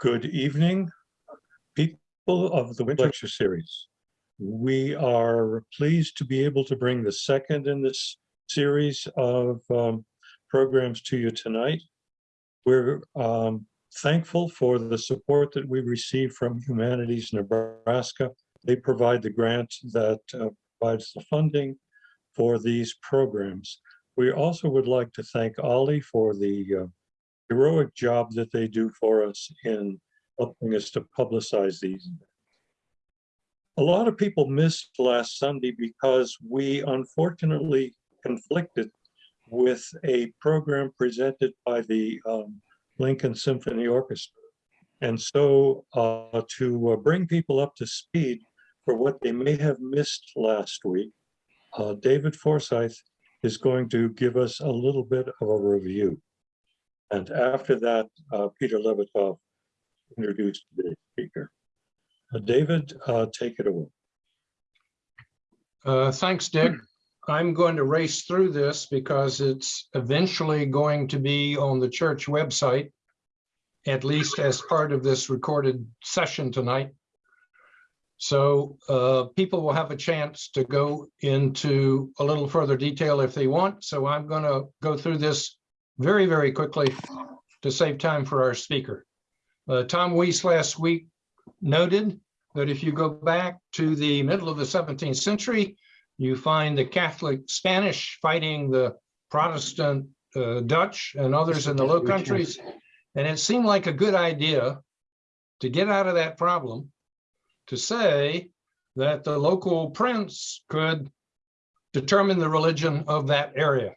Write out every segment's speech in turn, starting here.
Good evening, people of the Winter Lecture Series. We are pleased to be able to bring the second in this series of um, programs to you tonight. We're um, thankful for the support that we receive from Humanities Nebraska. They provide the grant that uh, provides the funding for these programs. We also would like to thank OLLI for the uh, heroic job that they do for us in helping us to publicize these. A lot of people missed last Sunday because we unfortunately conflicted with a program presented by the um, Lincoln Symphony Orchestra. And so uh, to uh, bring people up to speed for what they may have missed last week, uh, David Forsyth is going to give us a little bit of a review. And after that, uh, Peter Levitov introduced the speaker. Uh, David, uh, take it away. Uh, thanks, Dick. I'm going to race through this because it's eventually going to be on the church website, at least as part of this recorded session tonight. So uh, people will have a chance to go into a little further detail if they want. So I'm going to go through this very, very quickly to save time for our speaker. Uh, Tom Weiss last week noted that if you go back to the middle of the 17th century, you find the Catholic Spanish fighting the Protestant uh, Dutch and others in the Low Countries. And it seemed like a good idea to get out of that problem to say that the local prince could determine the religion of that area.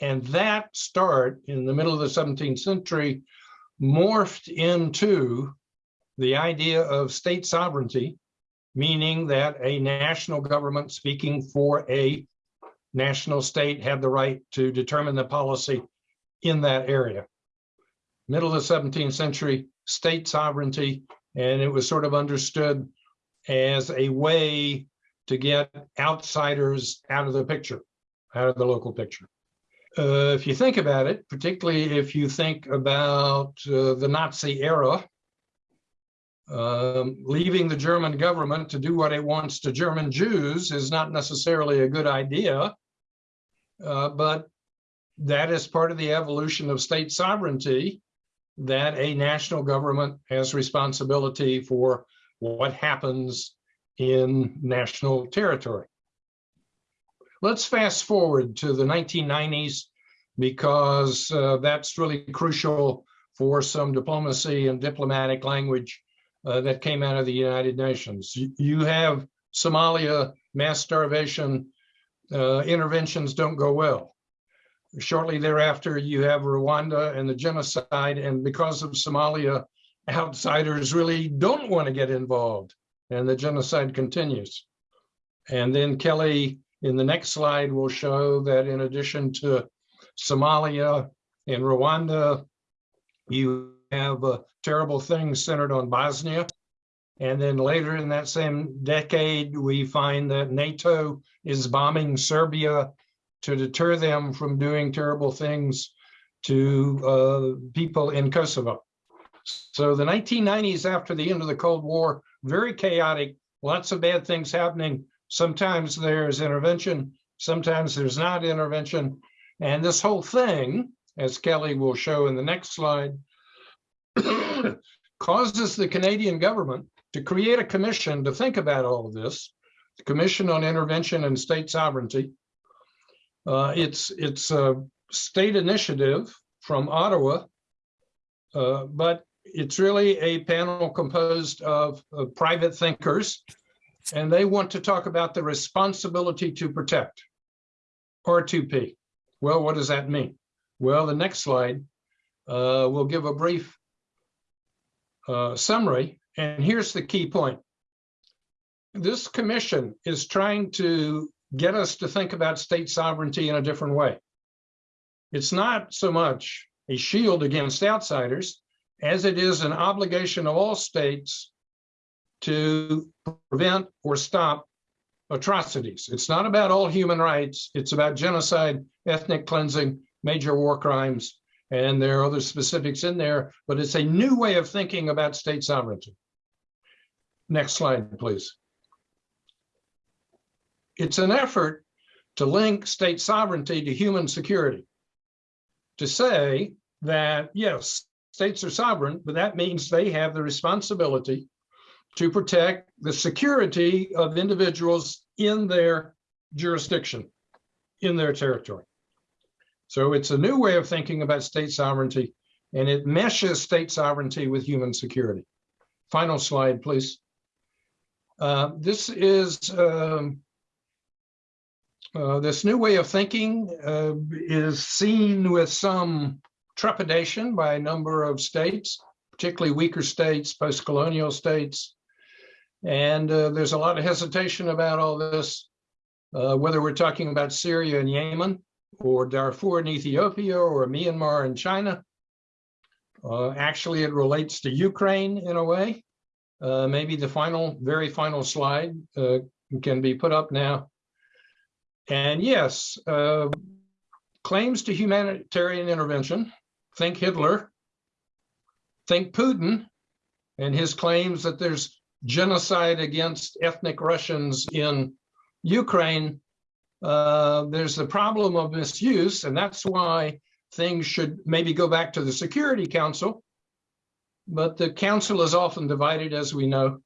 And that start in the middle of the 17th century morphed into the idea of state sovereignty, meaning that a national government speaking for a national state had the right to determine the policy in that area. Middle of the 17th century, state sovereignty, and it was sort of understood as a way to get outsiders out of the picture, out of the local picture. Uh, if you think about it, particularly if you think about uh, the Nazi era, um, leaving the German government to do what it wants to German Jews is not necessarily a good idea, uh, but that is part of the evolution of state sovereignty, that a national government has responsibility for what happens in national territory. Let's fast forward to the 1990s because uh, that's really crucial for some diplomacy and diplomatic language uh, that came out of the United Nations. You have Somalia, mass starvation, uh, interventions don't go well. Shortly thereafter, you have Rwanda and the genocide, and because of Somalia, outsiders really don't want to get involved, and the genocide continues. And then Kelly in the next slide, we'll show that in addition to Somalia and Rwanda, you have uh, terrible things centered on Bosnia. And then later in that same decade, we find that NATO is bombing Serbia to deter them from doing terrible things to uh, people in Kosovo. So the 1990s after the end of the Cold War, very chaotic, lots of bad things happening, Sometimes there's intervention, sometimes there's not intervention. And this whole thing, as Kelly will show in the next slide, causes the Canadian government to create a commission to think about all of this, the Commission on Intervention and State Sovereignty. Uh, it's, it's a state initiative from Ottawa, uh, but it's really a panel composed of, of private thinkers and they want to talk about the responsibility to protect, R2P. Well, what does that mean? Well, the next slide uh, will give a brief uh, summary, and here's the key point. This commission is trying to get us to think about state sovereignty in a different way. It's not so much a shield against outsiders as it is an obligation of all states to prevent or stop atrocities. It's not about all human rights. It's about genocide, ethnic cleansing, major war crimes, And there are other specifics in there, but it's a new way of thinking about state sovereignty. Next slide, please. It's an effort to link state sovereignty to human security. To say that, yes, states are sovereign, but that means they have the responsibility to protect the security of individuals in their jurisdiction, in their territory. So it's a new way of thinking about state sovereignty, and it meshes state sovereignty with human security. Final slide, please. Uh, this is um, uh, this new way of thinking uh, is seen with some trepidation by a number of states, particularly weaker states, post-colonial states. And uh, there's a lot of hesitation about all this, uh, whether we're talking about Syria and Yemen, or Darfur in Ethiopia, or Myanmar and China. Uh, actually, it relates to Ukraine in a way. Uh, maybe the final, very final slide uh, can be put up now. And yes, uh, claims to humanitarian intervention, think Hitler, think Putin, and his claims that there's genocide against ethnic Russians in Ukraine. Uh, there's the problem of misuse, and that's why things should maybe go back to the Security Council. But the council is often divided, as we know,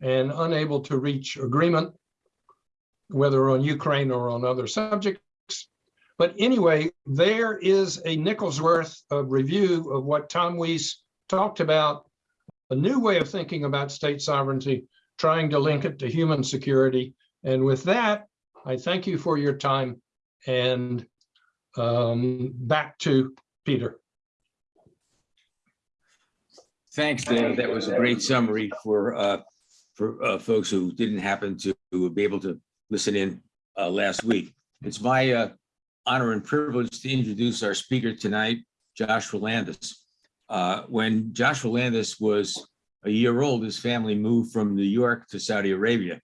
and unable to reach agreement whether on Ukraine or on other subjects. But anyway, there is a nickel's worth of review of what Tom Weiss talked about, a new way of thinking about state sovereignty, trying to link it to human security. And with that, I thank you for your time and um, back to Peter. Thanks, Dave. That was a great summary for uh, for uh, folks who didn't happen to be able to listen in uh, last week. It's my uh, honor and privilege to introduce our speaker tonight, Joshua Landis. Uh, when Joshua Landis was a year old, his family moved from New York to Saudi Arabia.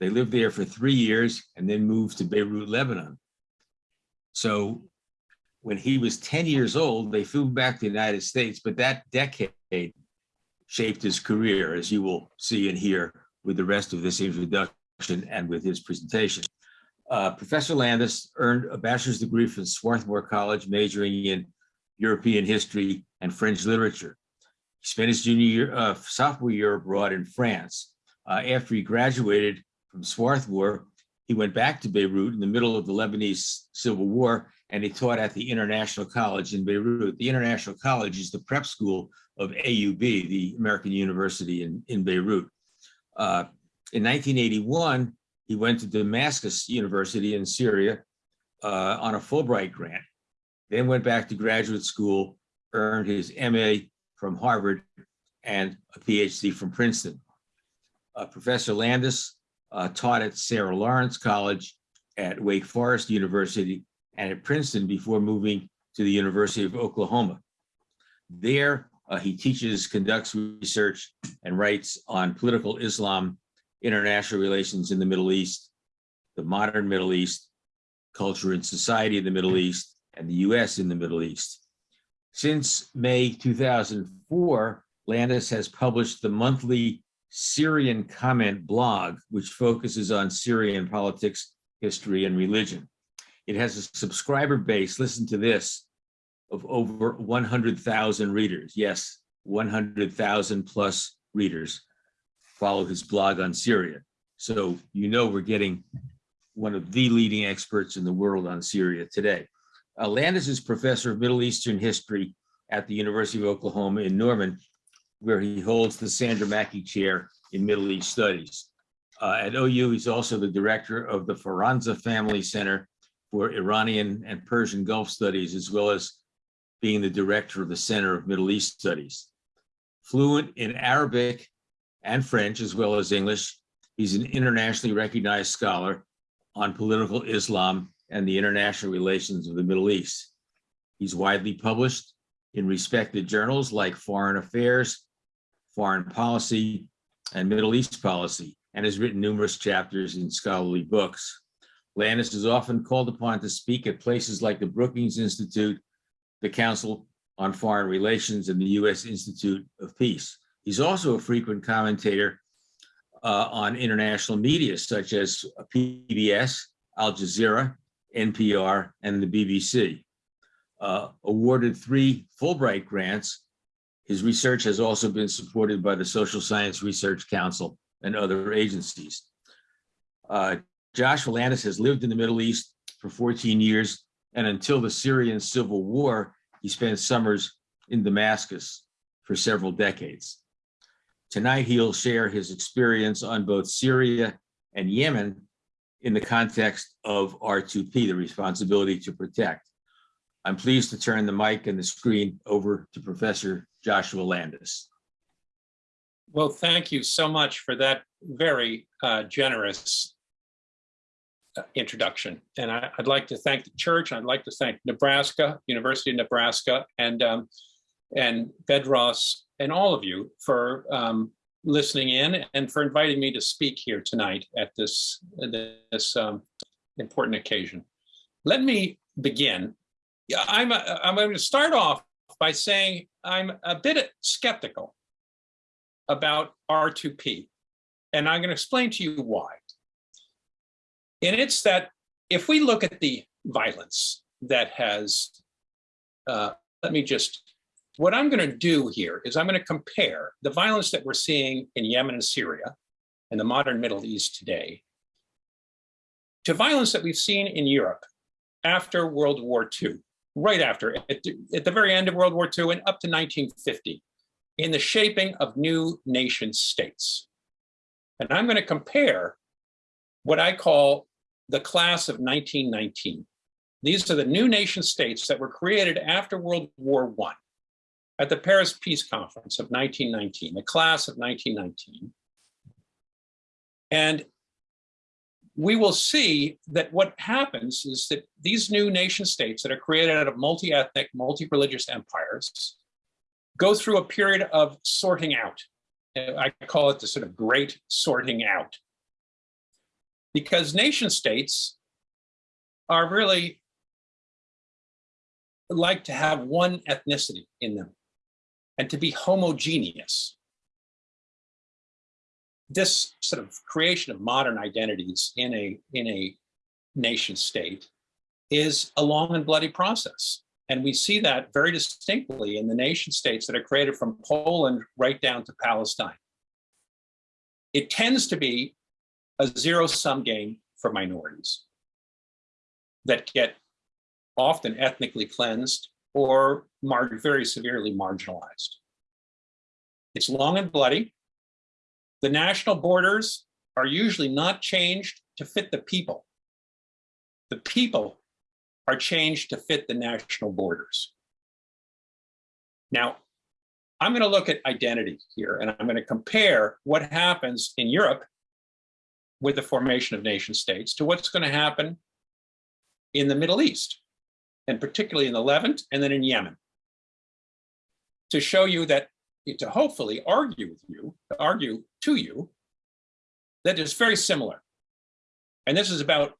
They lived there for three years and then moved to Beirut, Lebanon. So when he was 10 years old, they flew back to the United States, but that decade shaped his career, as you will see and hear with the rest of this introduction and with his presentation. Uh, Professor Landis earned a bachelor's degree from Swarthmore College, majoring in European history and French literature. He spent his junior year, uh, sophomore year abroad in France. Uh, after he graduated from Swarthmore, he went back to Beirut in the middle of the Lebanese civil war, and he taught at the International College in Beirut. The International College is the prep school of AUB, the American University in, in Beirut. Uh, in 1981, he went to Damascus University in Syria uh, on a Fulbright grant, then went back to graduate school, earned his MA from Harvard and a PhD from Princeton. Uh, Professor Landis uh, taught at Sarah Lawrence College, at Wake Forest University, and at Princeton before moving to the University of Oklahoma. There, uh, he teaches, conducts research, and writes on political Islam international relations in the Middle East, the modern Middle East, culture and society in the Middle East, and the US in the Middle East. Since May 2004, Landis has published the monthly Syrian comment blog, which focuses on Syrian politics, history, and religion. It has a subscriber base, listen to this, of over 100,000 readers. Yes, 100,000 plus readers follow his blog on Syria. So you know we're getting one of the leading experts in the world on Syria today. Uh, Landis is professor of Middle Eastern history at the University of Oklahoma in Norman, where he holds the Sandra Mackey Chair in Middle East Studies. Uh, at OU, he's also the director of the Farzaneh Family Center for Iranian and Persian Gulf Studies, as well as being the director of the Center of Middle East Studies. Fluent in Arabic and French, as well as English. He's an internationally recognized scholar on political Islam and the international relations of the Middle East. He's widely published in respected journals like Foreign Affairs, Foreign Policy, and Middle East Policy, and has written numerous chapters in scholarly books. Landis is often called upon to speak at places like the Brookings Institute, the Council on Foreign Relations and the U.S. Institute of Peace. He's also a frequent commentator uh, on international media such as PBS, Al Jazeera, NPR, and the BBC. Uh, awarded three Fulbright grants, his research has also been supported by the Social Science Research Council and other agencies. Uh, Josh has lived in the Middle East for 14 years, and until the Syrian civil war, he spent summers in Damascus for several decades. Tonight, he'll share his experience on both Syria and Yemen in the context of R2P, the responsibility to protect. I'm pleased to turn the mic and the screen over to Professor Joshua Landis. Well, thank you so much for that very uh, generous uh, introduction. And I, would like to thank the church. I'd like to thank Nebraska, University of Nebraska, and um, and Bedros, and all of you for um, listening in and for inviting me to speak here tonight at this this um, important occasion. Let me begin. I'm a, I'm going to start off by saying I'm a bit skeptical about R2P. And I'm going to explain to you why. And it's that if we look at the violence that has, uh, let me just, what I'm going to do here is I'm going to compare the violence that we're seeing in Yemen and Syria and the modern Middle East today to violence that we've seen in Europe after World War II, right after, at the, at the very end of World War II and up to 1950 in the shaping of new nation states. And I'm going to compare what I call the class of 1919. These are the new nation states that were created after World War I at the Paris Peace Conference of 1919, the class of 1919. And we will see that what happens is that these new nation states that are created out of multi-ethnic, multi-religious empires go through a period of sorting out. I call it the sort of great sorting out. Because nation states are really like to have one ethnicity in them and to be homogeneous. This sort of creation of modern identities in a, in a nation state is a long and bloody process. And we see that very distinctly in the nation states that are created from Poland right down to Palestine. It tends to be a zero sum game for minorities that get often ethnically cleansed or very severely marginalized. It's long and bloody. The national borders are usually not changed to fit the people. The people are changed to fit the national borders. Now, I'm going to look at identity here, and I'm going to compare what happens in Europe with the formation of nation states to what's going to happen in the Middle East, and particularly in the Levant and then in Yemen, to show you that, to hopefully argue with you, to argue to you, that is very similar. And this is about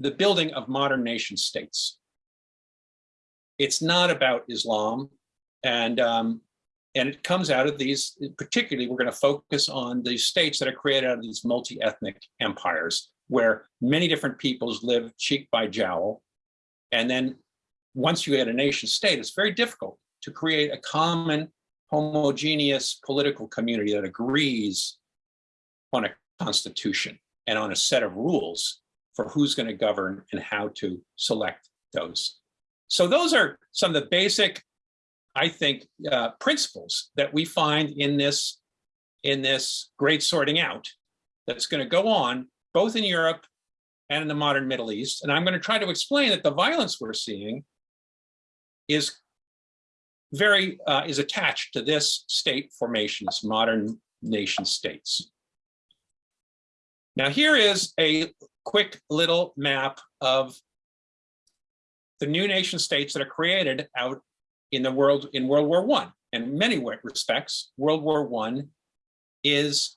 the building of modern nation states. It's not about Islam. And, um, and it comes out of these, particularly, we're going to focus on the states that are created out of these multi-ethnic empires where many different peoples live cheek by jowl. And then once you get a nation state, it's very difficult to create a common homogeneous political community that agrees on a constitution and on a set of rules for who's going to govern and how to select those. So those are some of the basic, I think, uh, principles that we find in this, in this great sorting out that's going to go on both in Europe and in the modern Middle East. And I'm going to try to explain that the violence we're seeing is very, uh, is attached to this state formation, this modern nation states. Now here is a quick little map of the new nation states that are created out in the world in World War One. In many respects, World War One is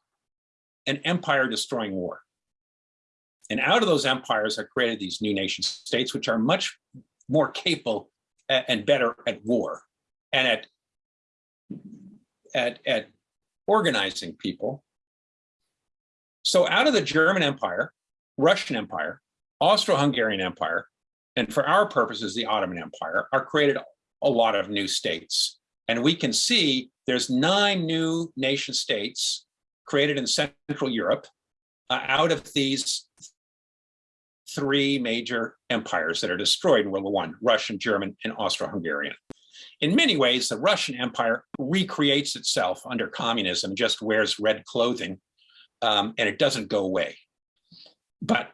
an empire destroying war. And out of those empires are created these new nation states, which are much more capable and better at war and at at at organizing people. So out of the German Empire, Russian Empire, Austro-Hungarian Empire, and for our purposes, the Ottoman Empire, are created a lot of new states. And we can see there's nine new nation states created in Central Europe uh, out of these three major empires that are destroyed in World War One, Russian, German, and Austro-Hungarian. In many ways, the Russian Empire recreates itself under communism, just wears red clothing, um, and it doesn't go away. But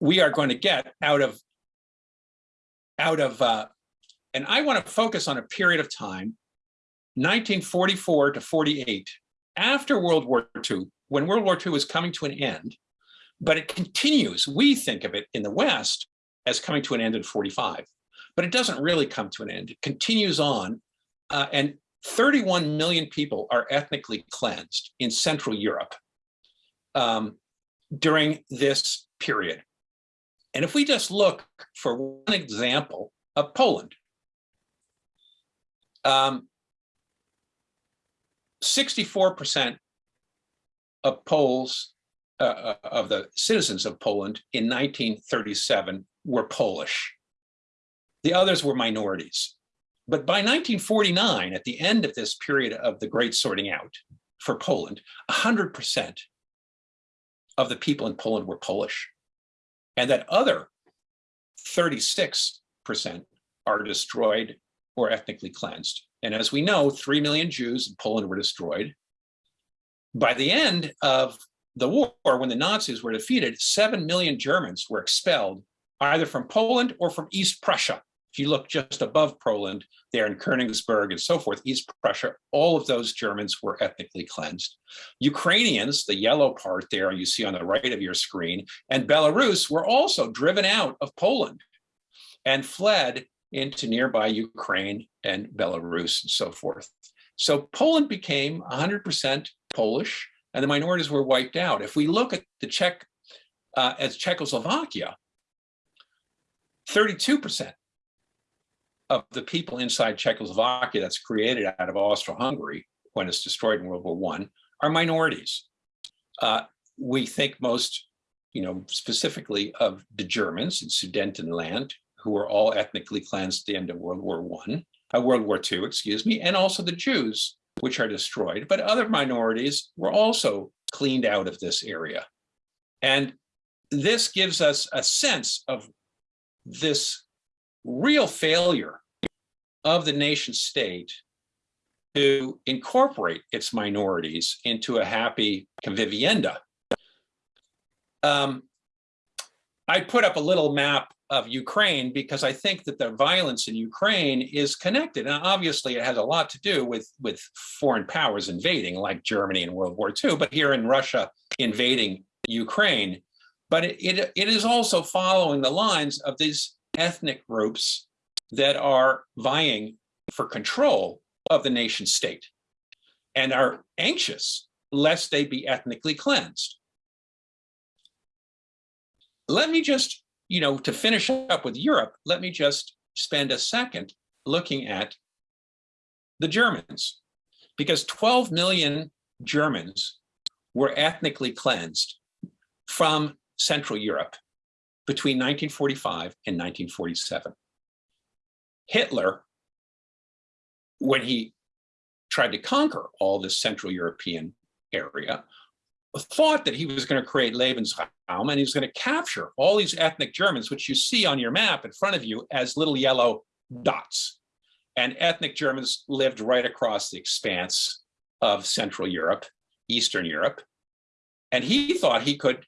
we are going to get out of out of, uh, and I want to focus on a period of time, 1944 to 48, after World War II, when World War II was coming to an end, but it continues. We think of it in the West as coming to an end in 45, but it doesn't really come to an end. It continues on, uh, and 31 million people are ethnically cleansed in Central Europe um, during this period. And if we just look for one example of Poland, um, 64% of Poles, uh, uh, of the citizens of Poland in 1937 were Polish. The others were minorities. But by 1949, at the end of this period of the great sorting out for Poland, 100% of the people in Poland were Polish. And that other 36% are destroyed or ethnically cleansed. And as we know, 3 million Jews in Poland were destroyed. By the end of the war, when the Nazis were defeated, 7 million Germans were expelled either from Poland or from East Prussia. If you look just above Poland, there in Königsberg and so forth, East Prussia, all of those Germans were ethnically cleansed. Ukrainians, the yellow part there you see on the right of your screen, and Belarus were also driven out of Poland and fled into nearby Ukraine and Belarus and so forth. So Poland became 100% Polish and the minorities were wiped out. If we look at the Czech uh, as Czechoslovakia, 32% of the people inside Czechoslovakia that's created out of Austro-Hungary when it's destroyed in World War One are minorities. Uh, we think most, you know, specifically of the Germans in Sudetenland, who were all ethnically cleansed at the end of World War One, uh, World War Two, excuse me, and also the Jews, which are destroyed. But other minorities were also cleaned out of this area. And this gives us a sense of this real failure of the nation state to incorporate its minorities into a happy convivencia. Um, I put up a little map of Ukraine because I think that the violence in Ukraine is connected. And obviously it has a lot to do with, with foreign powers invading like Germany in World War II, but here in Russia invading Ukraine. But it, it, it is also following the lines of these ethnic groups that are vying for control of the nation state and are anxious lest they be ethnically cleansed. Let me just, you know, to finish up with Europe, let me just spend a second looking at the Germans, because 12 million Germans were ethnically cleansed from Central Europe between 1945 and 1947. Hitler, when he tried to conquer all this Central European area, thought that he was going to create Lebensraum and he was going to capture all these ethnic Germans, which you see on your map in front of you as little yellow dots. And ethnic Germans lived right across the expanse of Central Europe, Eastern Europe. And he thought he could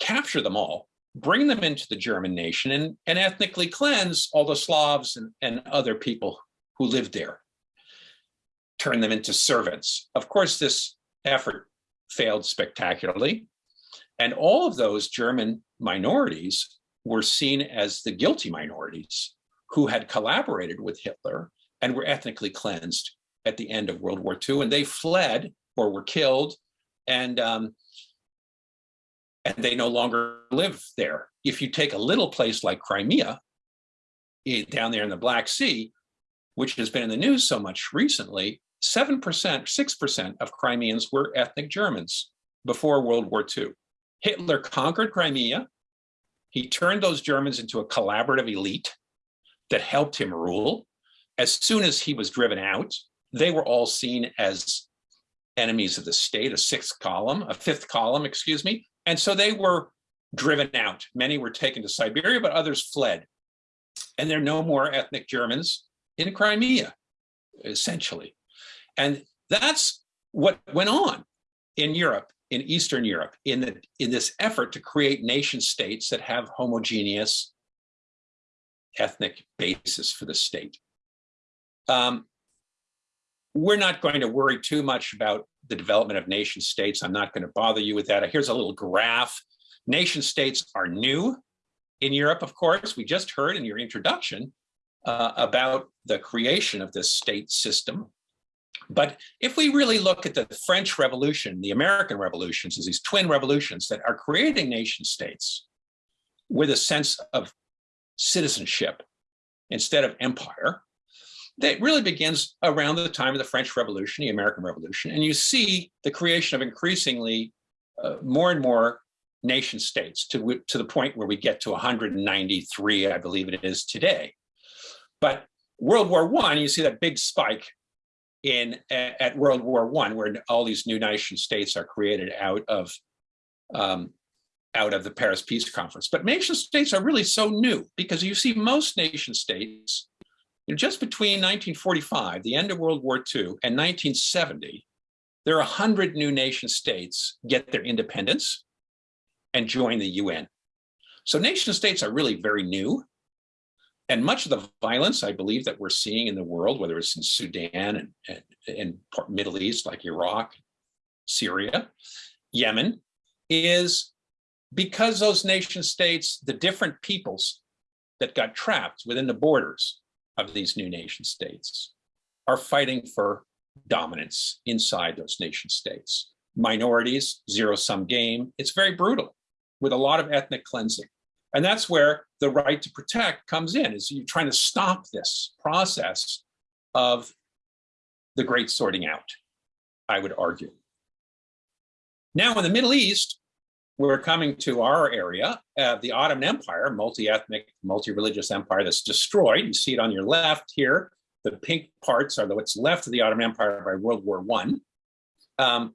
capture them all, bring them into the German nation and, and ethnically cleanse all the Slavs and, and other people who lived there, turn them into servants. Of course, this effort failed spectacularly. And all of those German minorities were seen as the guilty minorities who had collaborated with Hitler and were ethnically cleansed at the end of World War II. And they fled or were killed and, um, and they no longer live there. If you take a little place like Crimea, eh, down there in the Black Sea, which has been in the news so much recently, 7%, 6% of Crimeans were ethnic Germans before World War II. Hitler conquered Crimea. He turned those Germans into a collaborative elite that helped him rule. As soon as he was driven out, they were all seen as enemies of the state, a sixth column, a fifth column, excuse me. And so they were driven out. Many were taken to Siberia, but others fled. And there are no more ethnic Germans in Crimea, essentially. And that's what went on in Europe, in Eastern Europe, in, the, in this effort to create nation states that have homogeneous ethnic basis for the state. Um, we're not going to worry too much about the development of nation states. I'm not going to bother you with that. Here's a little graph. Nation states are new in Europe, of course. We just heard in your introduction uh, about the creation of this state system. But if we really look at the French Revolution, the American revolutions, as these twin revolutions that are creating nation states with a sense of citizenship instead of empire, that really begins around the time of the French Revolution, the American Revolution, and you see the creation of increasingly uh, more and more nation states to, to the point where we get to 193, I believe it is today. But World War One, you see that big spike in at World War One, where all these new nation states are created out of um, out of the Paris Peace Conference. But nation states are really so new because you see most nation states you know, just between 1945, the end of World War II, and 1970, there are 100 new nation states get their independence and join the UN. So nation states are really very new. And much of the violence, I believe, that we're seeing in the world, whether it's in Sudan and, and, Middle East, like Iraq, Syria, Yemen, is because those nation states, the different peoples that got trapped within the borders of these new nation states are fighting for dominance inside those nation states. Minorities, zero-sum game, it's very brutal with a lot of ethnic cleansing. And that's where the right to protect comes in, is you're trying to stop this process of the great sorting out, I would argue. Now in the Middle East, we're coming to our area, uh, the Ottoman Empire, multi-ethnic, multi-religious empire that's destroyed. You see it on your left here. The pink parts are what's left of the Ottoman Empire by World War One. Um,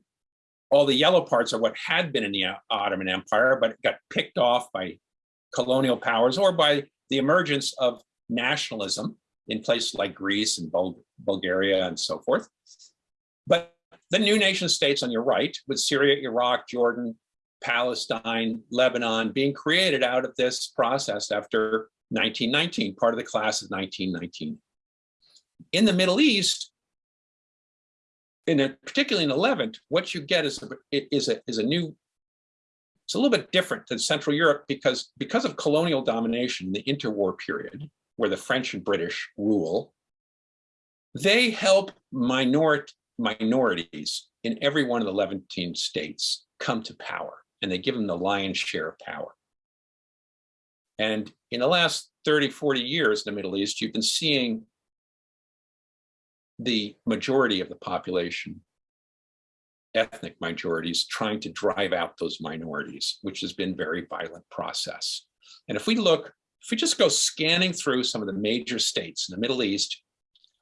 all the yellow parts are what had been in the Ottoman Empire, but it got picked off by colonial powers or by the emergence of nationalism in places like Greece and Bul Bulgaria and so forth. But the new nation states on your right, with Syria, Iraq, Jordan, Palestine, Lebanon being created out of this process after 1919, part of the class of 1919. In the Middle East, in a, particularly in the Levant, what you get is a, is a, is a new, it's a little bit different than Central Europe because, because of colonial domination in the interwar period, where the French and British rule, they help minor, minorities in every one of the Levantine states come to power and they give them the lion's share of power. And in the last 30, 40 years in the Middle East, you've been seeing the majority of the population, ethnic minorities, trying to drive out those minorities, which has been very violent process. And if we look, if we just go scanning through some of the major states in the Middle East,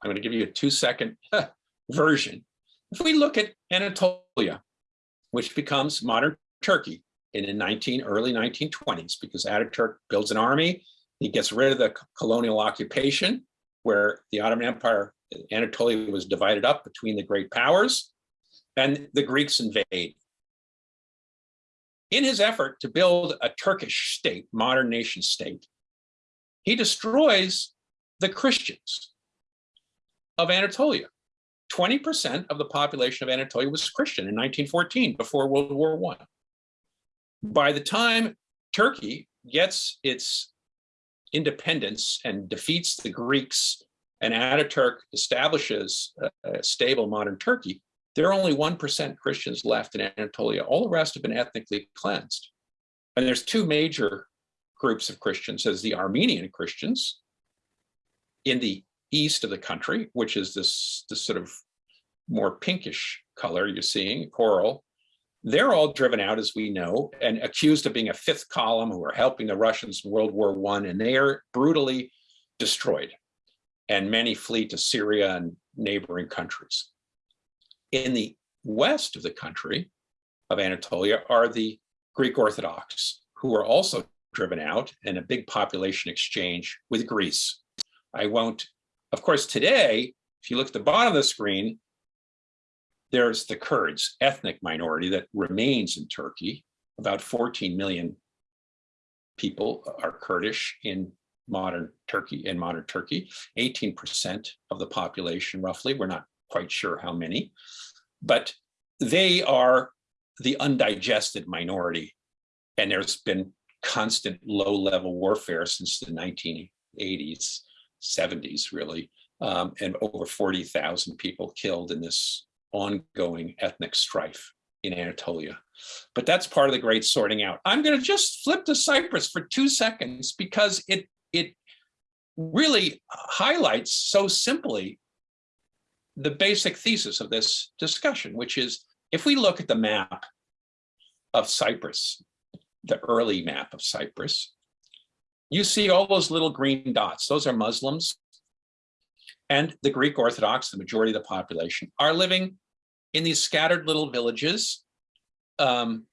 I'm going to give you a two second version. If we look at Anatolia, which becomes modern Turkey in the 19, early 1920s because Ataturk builds an army. He gets rid of the colonial occupation where the Ottoman Empire, Anatolia was divided up between the great powers and the Greeks invade. In his effort to build a Turkish state, modern nation state, he destroys the Christians of Anatolia. 20% of the population of Anatolia was Christian in 1914, before World War I by the time Turkey gets its independence and defeats the Greeks and Ataturk establishes a, a stable modern Turkey, there are only 1% Christians left in Anatolia. All the rest have been ethnically cleansed. And there's two major groups of Christians. There's the Armenian Christians, in the east of the country, which is this, this sort of more pinkish color you're seeing, coral, they're all driven out, as we know, and accused of being a fifth column who are helping the Russians in World War One, and they are brutally destroyed. And many flee to Syria and neighboring countries. In the west of the country of Anatolia are the Greek Orthodox, who are also driven out in a big population exchange with Greece. I won't, of course, today, if you look at the bottom of the screen, there's the Kurds, ethnic minority that remains in Turkey. About 14 million people are Kurdish in modern Turkey, in modern Turkey, 18% of the population roughly, we're not quite sure how many, but they are the undigested minority. And there's been constant low-level warfare since the 1980s, 70s really, um, and over 40,000 people killed in this ongoing ethnic strife in Anatolia. But that's part of the great sorting out. I'm going to just flip to Cyprus for two seconds because it it really highlights so simply the basic thesis of this discussion, which is if we look at the map of Cyprus, the early map of Cyprus, you see all those little green dots. Those are Muslims. And the Greek Orthodox, the majority of the population, are living in these scattered little villages um,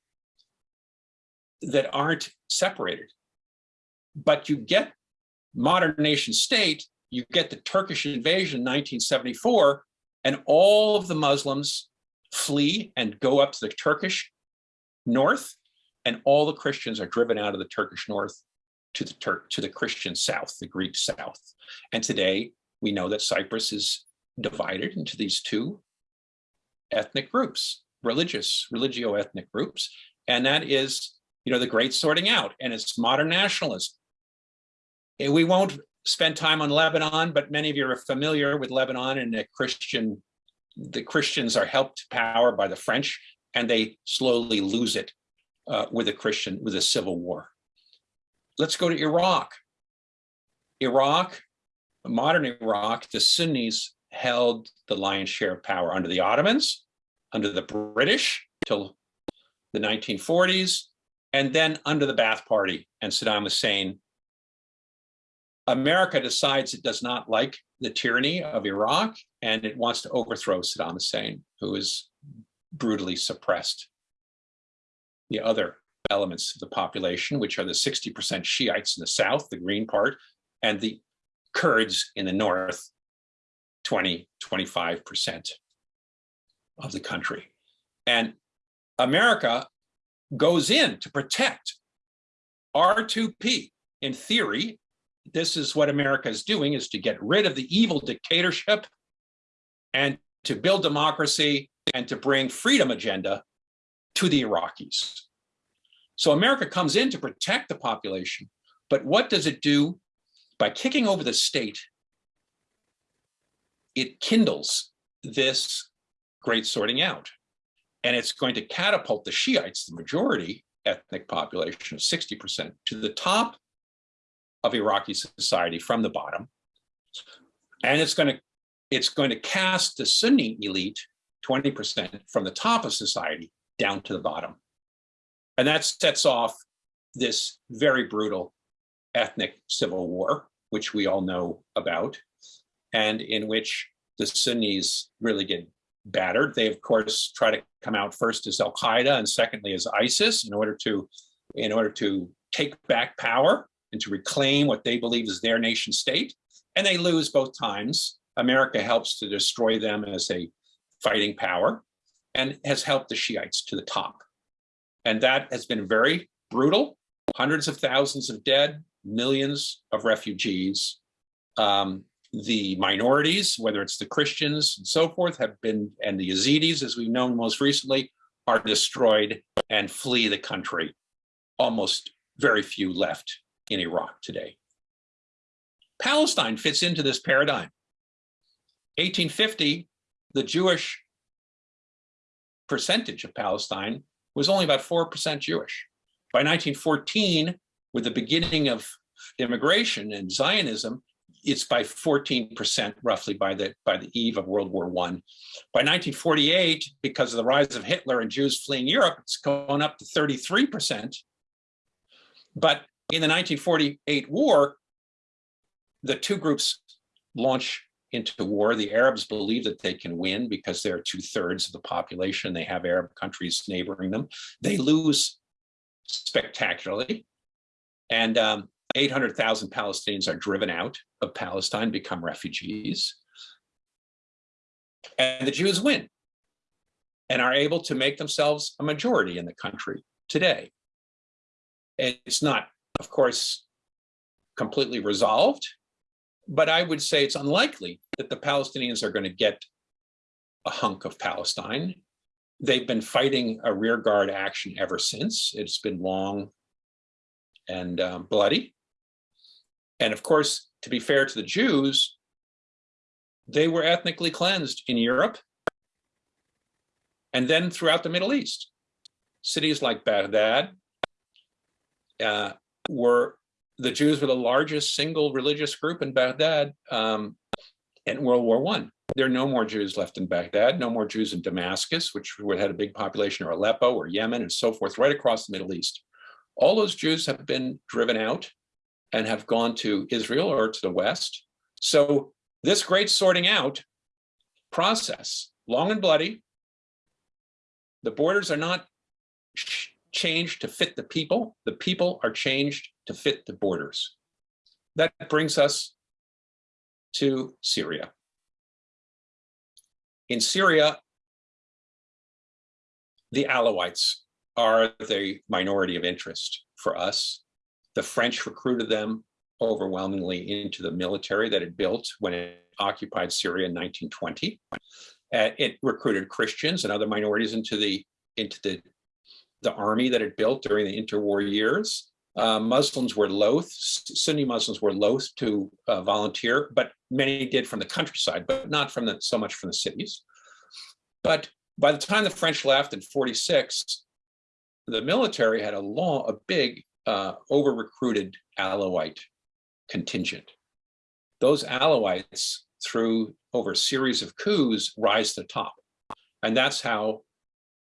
that aren't separated. But you get modern nation state, you get the Turkish invasion in 1974, and all of the Muslims flee and go up to the Turkish north, and all the Christians are driven out of the Turkish north to the Turk to the Christian south, the Greek south. And today we know that Cyprus is divided into these two ethnic groups, religious, religio-ethnic groups, and that is, you know, the great sorting out, and it's modern nationalism. We won't spend time on Lebanon, but many of you are familiar with Lebanon and the Christian, the Christians are helped to power by the French, and they slowly lose it uh, with a Christian, with a civil war. Let's go to Iraq. Iraq, modern Iraq, the Sunnis held the lion's share of power under the Ottomans, under the British till the 1940s, and then under the Ba'ath Party and Saddam Hussein. America decides it does not like the tyranny of Iraq and it wants to overthrow Saddam Hussein, who is brutally suppressed the other elements of the population, which are the 60% Shiites in the south, the green part, and the Kurds in the north, 20, 25% of the country. And America goes in to protect R2P. In theory, this is what America is doing, is to get rid of the evil dictatorship and to build democracy and to bring freedom agenda to the Iraqis. So America comes in to protect the population, but what does it do? By kicking over the state, it kindles this great sorting out. And it's going to catapult the Shiites, the majority ethnic population of 60%, to the top of Iraqi society from the bottom. And it's going to it's going to cast the Sunni elite 20% from the top of society down to the bottom. And that sets off this very brutal ethnic civil war, which we all know about, and in which the Sunnis really get battered. They, of course, try to come out first as Al-Qaeda and secondly as ISIS in order to in order to take back power and to reclaim what they believe is their nation state. And they lose both times. America helps to destroy them as a fighting power and has helped the Shiites to the top. And that has been very brutal, hundreds of thousands of dead, millions of refugees. Um, the minorities, whether it's the Christians and so forth, have been, and the Yazidis, as we've known most recently, are destroyed and flee the country. Almost very few left in Iraq today. Palestine fits into this paradigm. 1850, the Jewish percentage of Palestine was only about 4% Jewish. By 1914, with the beginning of immigration and Zionism, it's by 14% roughly by the by the eve of World War One. By 1948, because of the rise of Hitler and Jews fleeing Europe, it's going up to 33%. But in the 1948 war, the two groups launch into war. The Arabs believe that they can win because they're two thirds of the population. They have Arab countries neighboring them. They lose spectacularly. And um, 800,000 Palestinians are driven out of Palestine, become refugees. And the Jews win and are able to make themselves a majority in the country today. It's not, of course, completely resolved, but I would say it's unlikely that the Palestinians are going to get a hunk of Palestine. They've been fighting a rearguard action ever since. It's been long and um, bloody. And of course, to be fair to the Jews, they were ethnically cleansed in Europe and then throughout the Middle East. Cities like Baghdad uh, were, the Jews were the largest single religious group in Baghdad um, in World War One. There are no more Jews left in Baghdad, no more Jews in Damascus, which had a big population, or Aleppo, or Yemen, and so forth, right across the Middle East. All those Jews have been driven out and have gone to Israel or to the West. So this great sorting out process, long and bloody, the borders are not changed to fit the people. The people are changed to fit the borders. That brings us to Syria. In Syria, the Alawites are the minority of interest for us. The French recruited them overwhelmingly into the military that it built when it occupied Syria in 1920. Uh, it recruited Christians and other minorities into the into the the army that it built during the interwar years. Uh, Muslims were loath, Sunni Muslims were loath to uh, volunteer, but many did from the countryside, but not from the so much from the cities. But by the time the French left in 46, the military had a long, a big uh, over-recruited Alawite contingent. Those Alawites, through over a series of coups, rise to the top. And that's how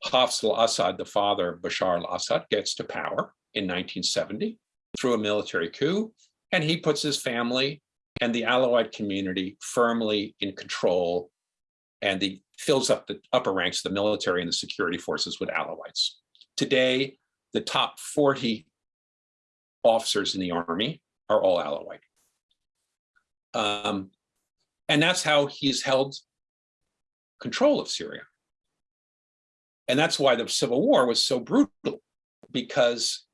Hafez al-Assad, the father of Bashar al-Assad, gets to power in 1970 through a military coup. And he puts his family and the Alawite community firmly in control and the fills up the upper ranks of the military and the security forces with Alawites. Today, the top 40 officers in the army are all Alawite. Um, and that's how he's held control of Syria. And that's why the civil war was so brutal, because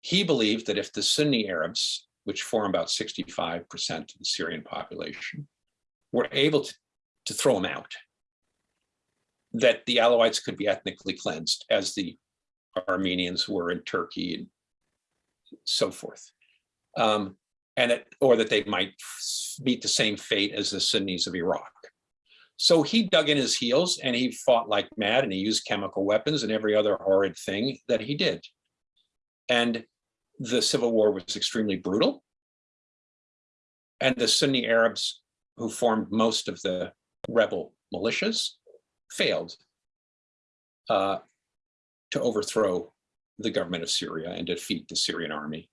he believed that if the Sunni Arabs, which form about 65% of the Syrian population, were able to, to throw him out, that the Alawites could be ethnically cleansed as the Armenians were in Turkey and so forth. Um, and that, or that they might meet the same fate as the Sunnis of Iraq. So he dug in his heels and he fought like mad and he used chemical weapons and every other horrid thing that he did. And the civil war was extremely brutal. And the Sunni Arabs who formed most of the rebel militias failed uh, to overthrow the government of Syria and defeat the Syrian army.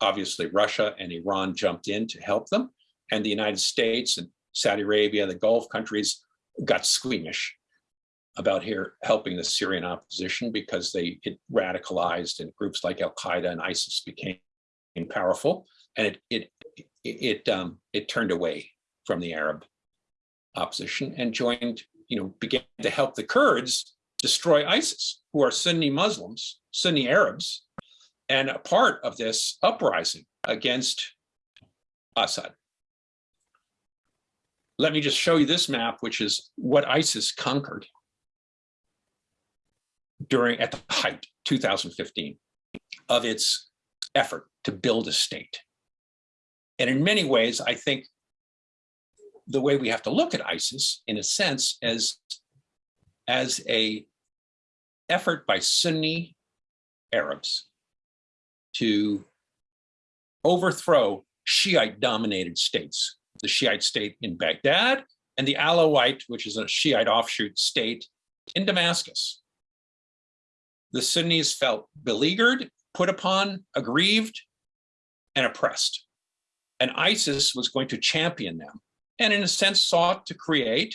Obviously, Russia and Iran jumped in to help them, and the United States and Saudi Arabia, the Gulf countries got squeamish about here helping the Syrian opposition because they it radicalized and groups like Al Qaeda and ISIS became powerful, and it it it um, it turned away from the Arab opposition and joined, you know, began to help the Kurds destroy ISIS, who are Sunni Muslims, Sunni Arabs, and a part of this uprising against Assad. Let me just show you this map, which is what ISIS conquered during at the height, 2015, of its effort to build a state. And in many ways, I think the way we have to look at ISIS, in a sense, as, as a effort by Sunni Arabs to overthrow Shiite dominated states the Shiite state in Baghdad, and the Alawite, which is a Shiite offshoot state in Damascus. The Sunnis felt beleaguered, put upon, aggrieved, and oppressed. And ISIS was going to champion them, and in a sense sought to create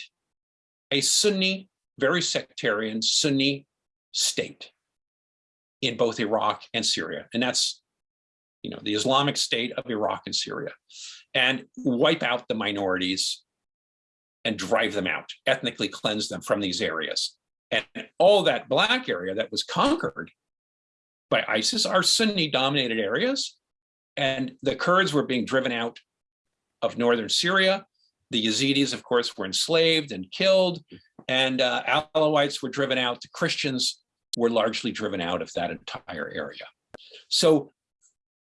a Sunni, very sectarian Sunni state in both Iraq and Syria. And that's, you know, the Islamic State of Iraq and Syria, and wipe out the minorities and drive them out, ethnically cleanse them from these areas. And all that black area that was conquered by ISIS are Sunni dominated areas. And the Kurds were being driven out of northern Syria. The Yazidis, of course, were enslaved and killed, and uh, Alawites were driven out. The Christians were largely driven out of that entire area. So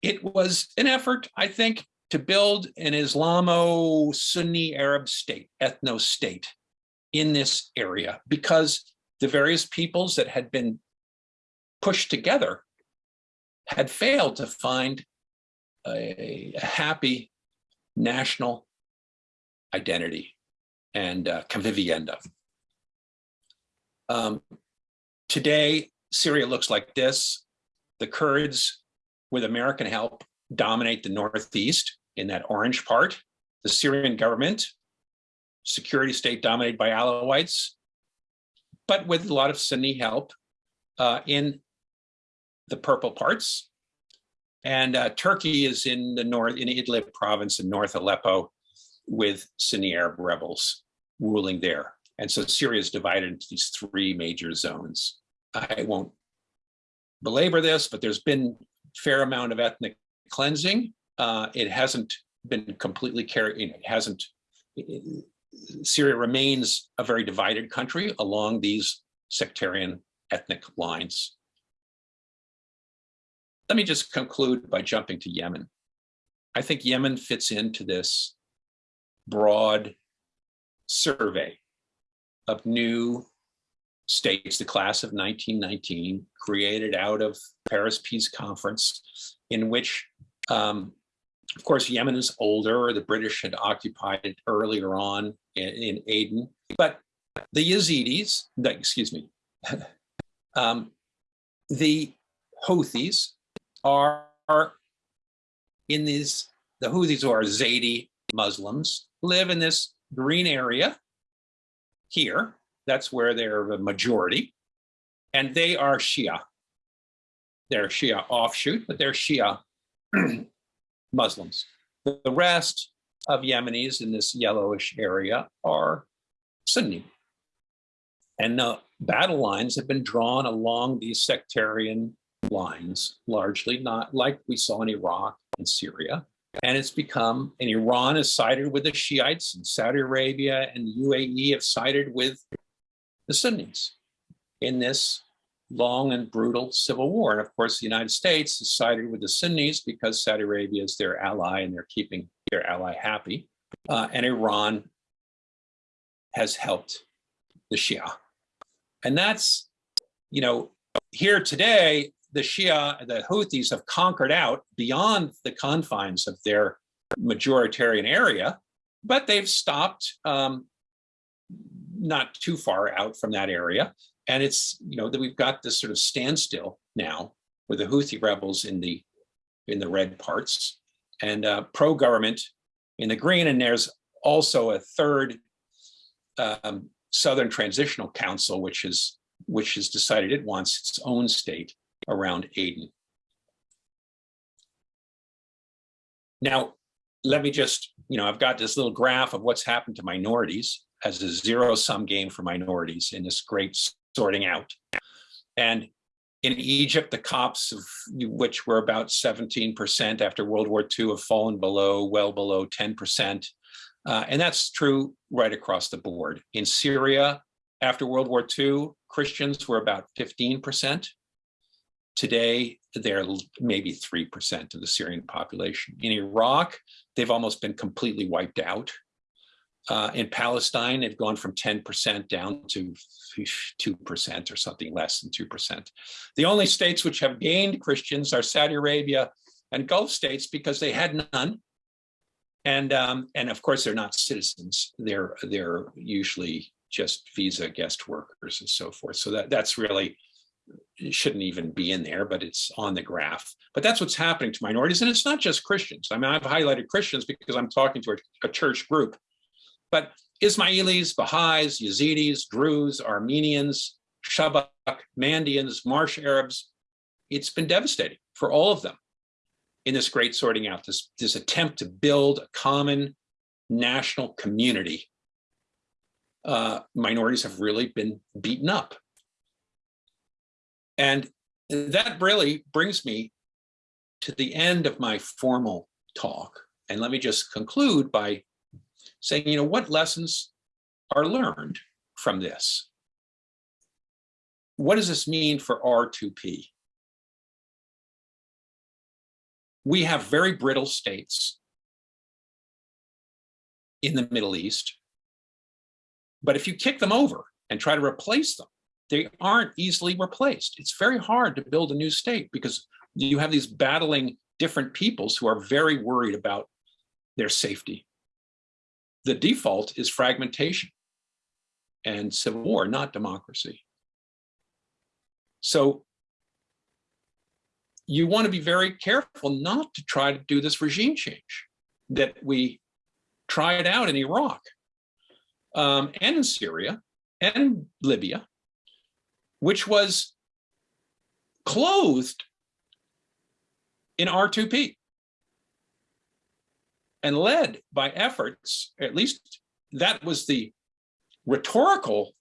it was an effort, I think, to build an Islamo-Sunni Arab state, ethno-state in this area because the various peoples that had been pushed together had failed to find a, a happy national identity and uh, convivencia. Um, today, Syria looks like this. The Kurds, with American help, dominate the Northeast in that orange part. The Syrian government, security state dominated by Alawites, but with a lot of Sunni help uh, in the purple parts. And uh, Turkey is in the north, in Idlib province in North Aleppo with Sunni Arab rebels ruling there. And so Syria is divided into these three major zones. I won't belabor this, but there's been fair amount of ethnic cleansing. Uh, it hasn't been completely carried, you know, it hasn't, it, Syria remains a very divided country along these sectarian ethnic lines. Let me just conclude by jumping to Yemen. I think Yemen fits into this broad survey of new states, the class of 1919, created out of Paris Peace Conference, in which, um, of course, Yemen is older. The British had occupied it earlier on in, in Aden, but the Yazidis, excuse me, um, the Houthis are, are in these, the Houthis who are Zaidi Muslims live in this green area here. That's where they're the majority. And they are Shia. They're Shia offshoot, but they're Shia Muslims. The rest of Yemenis in this yellowish area are Sunni. And the battle lines have been drawn along these sectarian lines, largely not like we saw in Iraq and Syria. And it's become, and Iran has sided with the Shiites, and Saudi Arabia and the UAE have sided with the Sunnis in this long and brutal civil war. And of course, the United States has sided with the Sunnis because Saudi Arabia is their ally and they're keeping their ally happy. Uh, and Iran has helped the Shia. And that's, you know, here today, the Shia, the Houthis have conquered out beyond the confines of their majoritarian area, but they've stopped um, not too far out from that area. And it's, you know, that we've got this sort of standstill now with the Houthi rebels in the in the red parts and uh, pro-government in the green. And there's also a third um, Southern Transitional Council, which is which has decided it wants its own state around Aden. Now, let me just, you know, I've got this little graph of what's happened to minorities as a zero sum game for minorities in this great sorting out. And in Egypt, the Copts, of which were about 17% after World War II, have fallen below, well below 10%. Uh, and that's true right across the board. In Syria, after World War II, Christians were about 15%. Today, they're maybe 3% of the Syrian population. In Iraq, they've almost been completely wiped out. Uh, in Palestine, they've gone from 10% down to 2% or something less than 2%. The only states which have gained Christians are Saudi Arabia and Gulf states because they had none And, um, and of course, they're not citizens. They're, they're usually just visa guest workers and so forth. So that, that's really, shouldn't even be in there, but it's on the graph. But that's what's happening to minorities. And it's not just Christians. I mean, I've highlighted Christians because I'm talking to a, a church group. But Ismailis, Baha'is, Yazidis, Druze, Armenians, Shabak, Mandaeans, Marsh Arabs, it's been devastating for all of them in this great sorting out, this, this attempt to build a common national community. Uh, minorities have really been beaten up. And that really brings me to the end of my formal talk. And let me just conclude by saying, you know, what lessons are learned from this? What does this mean for R2P? We have very brittle states in the Middle East. But if you kick them over and try to replace them, they aren't easily replaced. It's very hard to build a new state because you have these battling different peoples who are very worried about their safety. The default is fragmentation and civil war, not democracy. So you want to be very careful not to try to do this regime change that we tried out in Iraq um, and in Syria and Libya, which was clothed in R2P and led by efforts, at least that was the rhetorical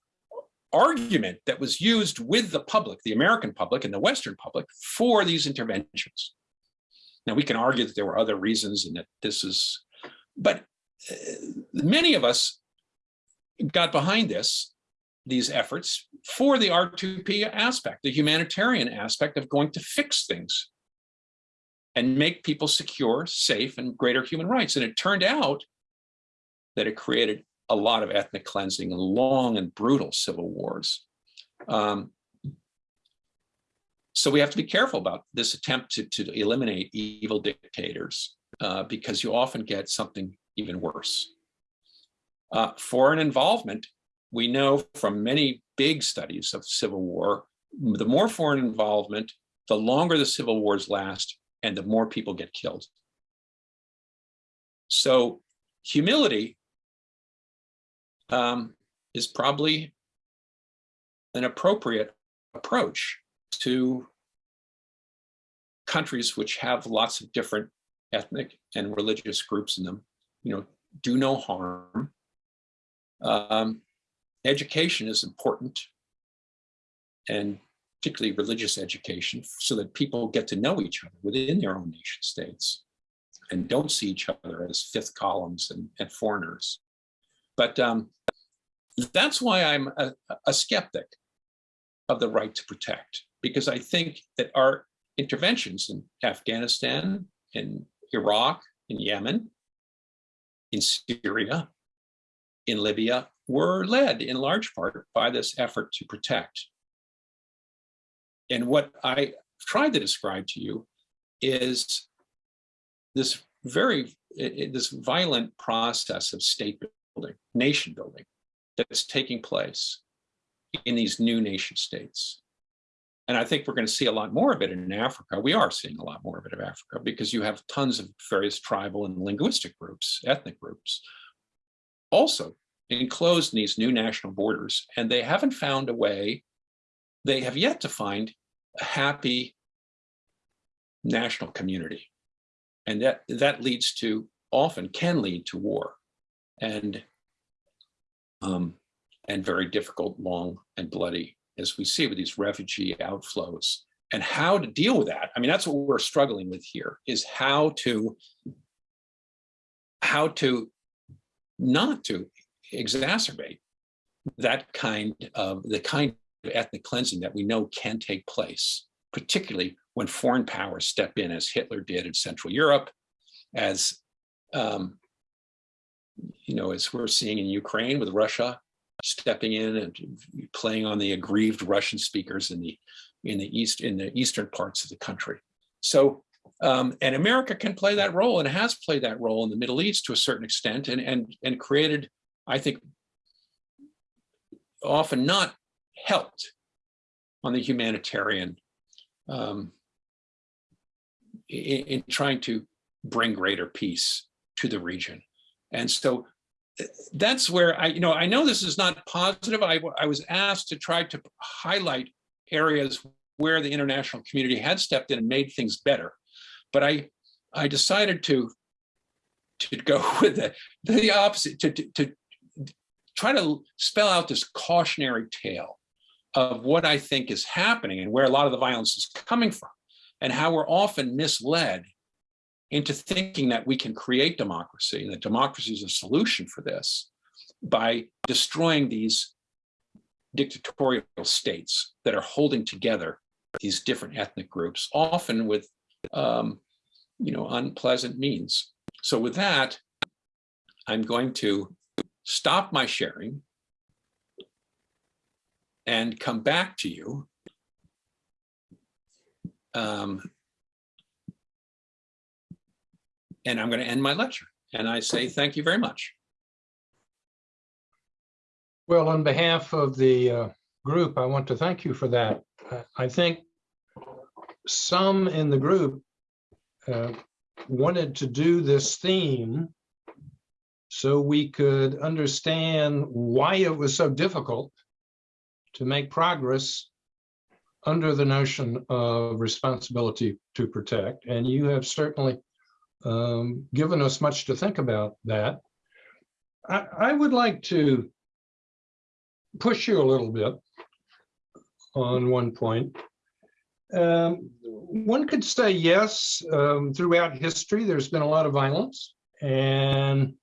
argument that was used with the public, the American public and the Western public for these interventions. Now we can argue that there were other reasons and that this is, but uh, many of us got behind this, these efforts for the R2P aspect, the humanitarian aspect of going to fix things and make people secure, safe, and greater human rights. And it turned out that it created a lot of ethnic cleansing and long and brutal civil wars. Um, so we have to be careful about this attempt to, to eliminate evil dictators uh, because you often get something even worse. Uh, foreign involvement, we know from many big studies of civil war, the more foreign involvement, the longer the civil wars last and the more people get killed. So humility um, is probably an appropriate approach to countries which have lots of different ethnic and religious groups in them, you know, do no harm. Um, education is important and particularly religious education so that people get to know each other within their own nation states and don't see each other as fifth columns and, and foreigners. But um, that's why I'm a, a skeptic of the right to protect, because I think that our interventions in Afghanistan, in Iraq, in Yemen, in Syria, in Libya, were led in large part by this effort to protect. And what I tried to describe to you is this very, this violent process of state building, nation building, that's taking place in these new nation states. And I think we're going to see a lot more of it in Africa. We are seeing a lot more of it in Africa because you have tons of various tribal and linguistic groups, ethnic groups, also enclosed in these new national borders. And they haven't found a way, they have yet to find happy national community. And that, that leads to, often can lead to war. And um, and very difficult, long and bloody, as we see with these refugee outflows. And how to deal with that. I mean, that's what we're struggling with here, is how to, how to not to exacerbate that kind of, the kind ethnic cleansing that we know can take place, particularly when foreign powers step in as Hitler did in Central Europe, as um, you know, as we're seeing in Ukraine with Russia stepping in and playing on the aggrieved Russian speakers in the in the east in the eastern parts of the country. So Um, and America can play that role and has played that role in the Middle East to a certain extent and, and, and created, I think, often not helped on the humanitarian um, in, in trying to bring greater peace to the region. And so uh, that's where I, you know, I know this is not positive. I, I was asked to try to highlight areas where the international community had stepped in and made things better. But I, I decided to, to go with the, the opposite, to, to, to try to spell out this cautionary tale of what I think is happening and where a lot of the violence is coming from and how we're often misled into thinking that we can create democracy, and that democracy is a solution for this by destroying these dictatorial states that are holding together these different ethnic groups, often with, um, you know, unpleasant means. So with that, I'm going to stop my sharing and come back to you. Um, and I'm going to end my lecture. And I say thank you very much. Well, on behalf of the uh, group, I want to thank you for that. I think some in the group uh, wanted to do this theme so we could understand why it was so difficult to make progress under the notion of responsibility to protect. And you have certainly um, given us much to think about that. I, I would like to push you a little bit on one point. Um, one could say yes, um, throughout history, there's been a lot of violence and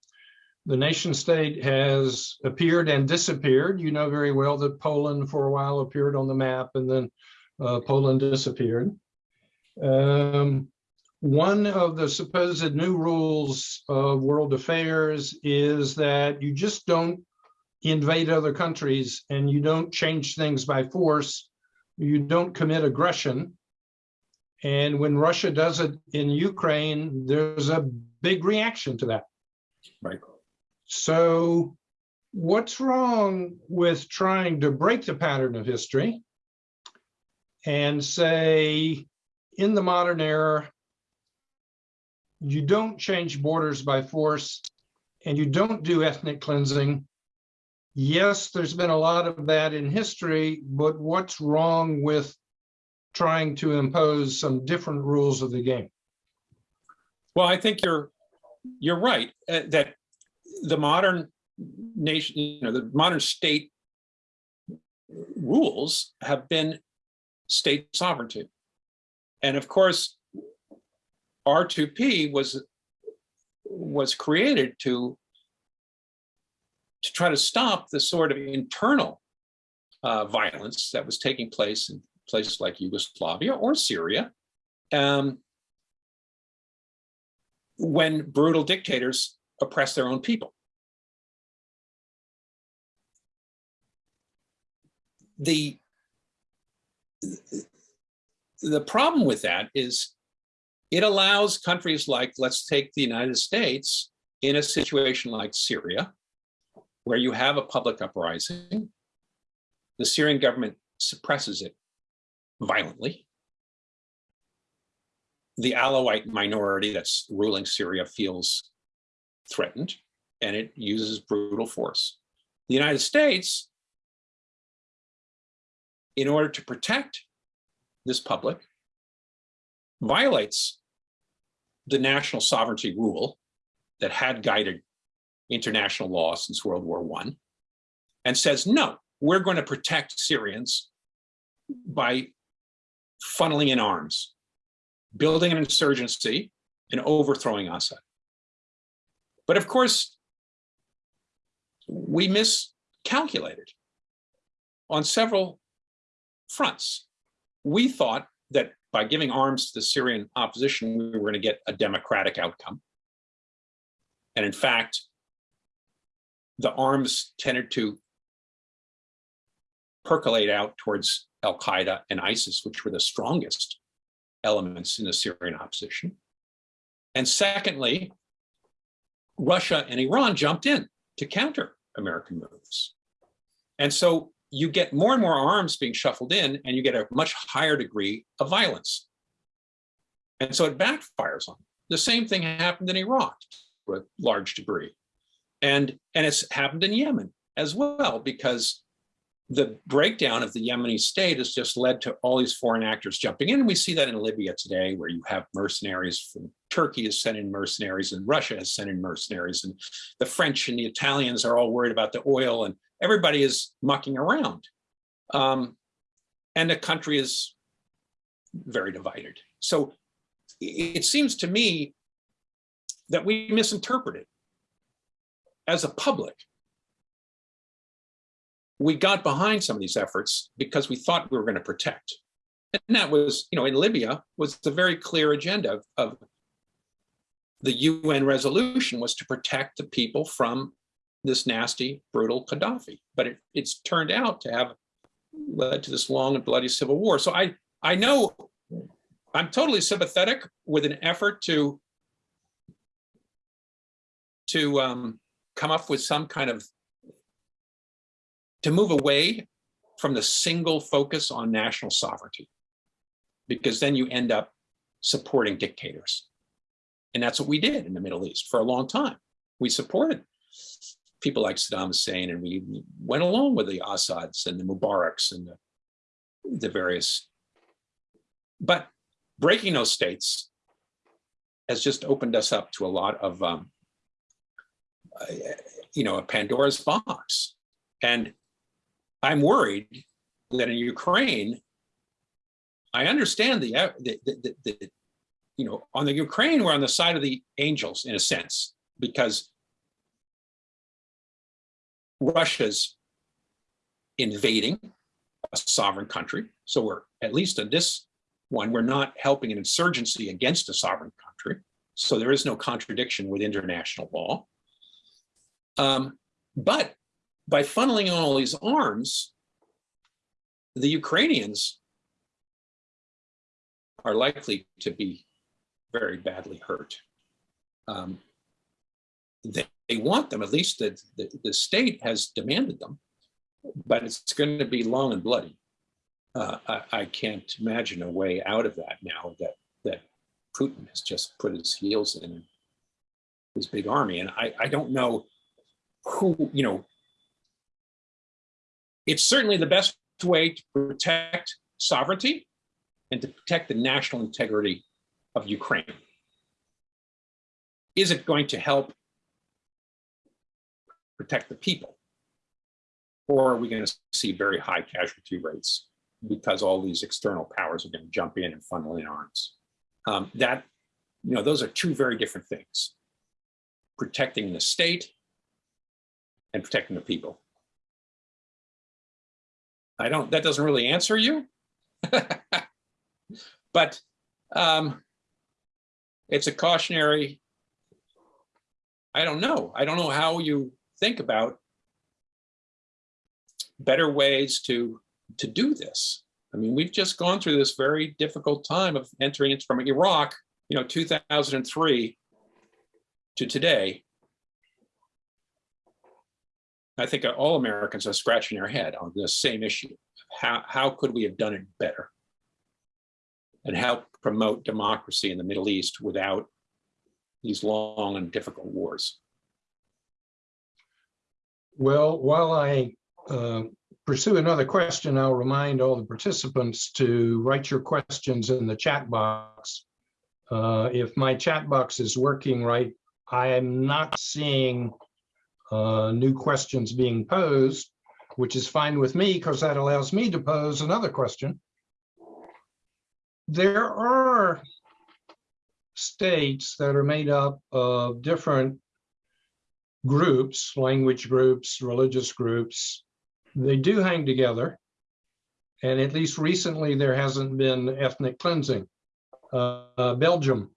the nation state has appeared and disappeared. You know very well that Poland for a while appeared on the map and then uh, Poland disappeared. Um, one of the supposed new rules of world affairs is that you just don't invade other countries and you don't change things by force. You don't commit aggression. And when Russia does it in Ukraine, there's a big reaction to that. Right. So what's wrong with trying to break the pattern of history and say, in the modern era, you don't change borders by force and you don't do ethnic cleansing. Yes, there's been a lot of that in history, but what's wrong with trying to impose some different rules of the game? Well, I think you're you're right uh, that the modern nation, you know, the modern state rules have been state sovereignty. And of course, R2P was was created to to try to stop the sort of internal uh, violence that was taking place in places like Yugoslavia or Syria, um, when brutal dictators oppress their own people. The, the problem with that is it allows countries like, let's take the United States, in a situation like Syria, where you have a public uprising, the Syrian government suppresses it violently. The Alawite minority that's ruling Syria feels threatened and it uses brutal force. The United States, in order to protect this public, violates the national sovereignty rule that had guided international law since World War One, and says, no, we're going to protect Syrians by funneling in arms, building an insurgency, and overthrowing Assad. But of course, we miscalculated on several fronts. We thought that by giving arms to the Syrian opposition, we were going to get a democratic outcome. And in fact, the arms tended to percolate out towards Al-Qaeda and ISIS, which were the strongest elements in the Syrian opposition. And secondly, Russia and Iran jumped in to counter American moves. And so you get more and more arms being shuffled in and you get a much higher degree of violence. And so it backfires on. The same thing happened in Iraq with large degree. And, and it's happened in Yemen as well, because the breakdown of the Yemeni state has just led to all these foreign actors jumping in. And we see that in Libya today, where you have mercenaries from Turkey has sent in mercenaries and Russia has sent in mercenaries. And the French and the Italians are all worried about the oil and everybody is mucking around. Um, and the country is very divided. So it seems to me that we misinterpreted as a public. We got behind some of these efforts because we thought we were going to protect. And that was, you know, in Libya was the very clear agenda of, of the UN resolution was to protect the people from this nasty, brutal Gaddafi. But it, it's turned out to have led to this long and bloody civil war. So I, I know I'm totally sympathetic with an effort to to um, come up with some kind of to move away from the single focus on national sovereignty, because then you end up supporting dictators. And that's what we did in the Middle East for a long time. We supported people like Saddam Hussein and we went along with the Assads and the Mubaraks and the, the various. But breaking those states has just opened us up to a lot of, um, you know, a Pandora's box. And I'm worried that in Ukraine, I understand the, the, the, the, you know, on the Ukraine, we're on the side of the angels in a sense, because Russia's invading a sovereign country. So we're, at least in this one, we're not helping an insurgency against a sovereign country. So there is no contradiction with international law. Um, but by funneling all these arms, the Ukrainians are likely to be very badly hurt. Um, they, they, want them, at least the, the, the, state has demanded them, but it's going to be long and bloody. Uh, I, I, can't imagine a way out of that now that, that Putin has just put his heels in his big army. And I, I don't know who, you know, it's certainly the best way to protect sovereignty and to protect the national integrity of Ukraine. Is it going to help protect the people? Or are we going to see very high casualty rates because all these external powers are going to jump in and funnel in arms? Um, that, you know, those are two very different things. Protecting the state and protecting the people. I don't, that doesn't really answer you. but um, it's a cautionary, I don't know. I don't know how you think about better ways to, to do this. I mean, we've just gone through this very difficult time of entering from Iraq, you know, 2003 to today. I think all Americans are scratching their head on this same issue. How, how could we have done it better? And help promote democracy in the Middle East without these long and difficult wars? Well, while I uh, pursue another question, I'll remind all the participants to write your questions in the chat box. Uh, if my chat box is working right, I am not seeing uh, new questions being posed, which is fine with me because that allows me to pose another question. There are states that are made up of different groups, language groups, religious groups. They do hang together. And at least recently, there hasn't been ethnic cleansing. Uh, uh, Belgium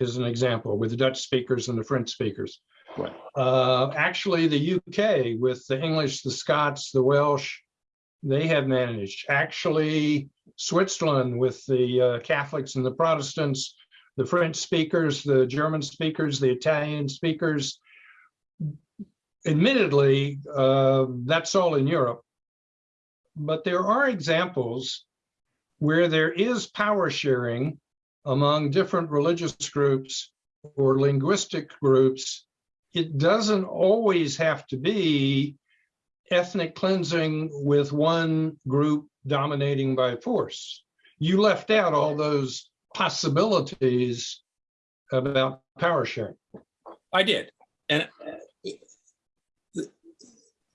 is an example with the Dutch speakers and the French speakers. Right. Uh, actually, the UK with the English, the Scots, the Welsh, they have managed. Actually, Switzerland with the uh, Catholics and the Protestants, the French speakers, the German speakers, the Italian speakers. Admittedly, uh, that's all in Europe. But there are examples where there is power sharing among different religious groups or linguistic groups. It doesn't always have to be ethnic cleansing with one group dominating by force. You left out all those possibilities about power sharing. I did. And, uh,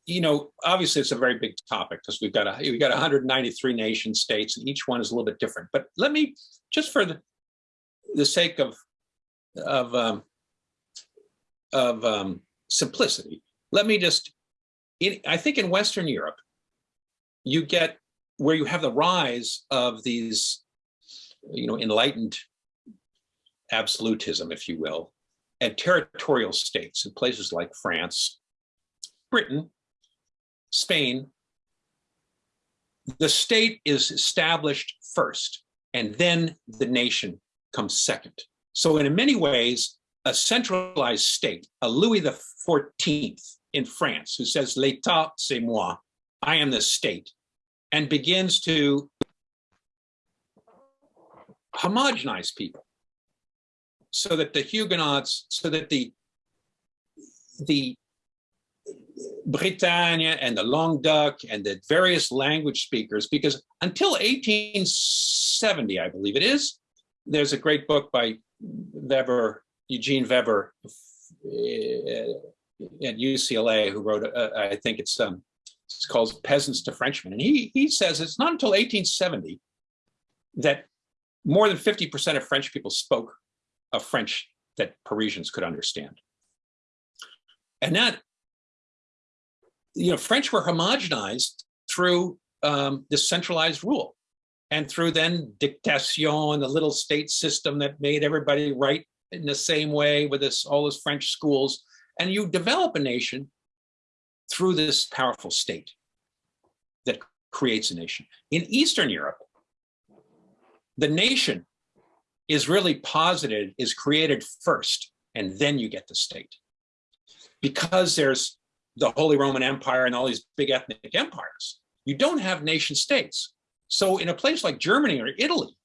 you know, obviously it's a very big topic because we've got a, we've got 193 nation states and each one is a little bit different. But let me, just for the, the sake of, of, um, of um, simplicity, let me just, in, I think in Western Europe, you get where you have the rise of these, you know, enlightened absolutism, if you will, and territorial states in places like France, Britain, Spain. The state is established first, and then the nation comes second. So in many ways, a centralized state, a Louis XIV in France, who says, l'État, c'est moi, I am the state, and begins to homogenize people so that the Huguenots, so that the the Britannia and the Languedoc and the various language speakers, because until 1870, I believe it is, there's a great book by Weber, Eugene Weber uh, at UCLA, who wrote, uh, I think it's um, it's called Peasants to Frenchmen. And he, he says it's not until 1870 that more than 50% of French people spoke a French that Parisians could understand. And that, you know, French were homogenized through um, this centralized rule and through then dictation, the little state system that made everybody write in the same way with this, all those French schools. And you develop a nation through this powerful state that creates a nation. In Eastern Europe, the nation is really posited, is created first, and then you get the state. Because there's the Holy Roman Empire and all these big ethnic empires, you don't have nation states. So in a place like Germany or Italy,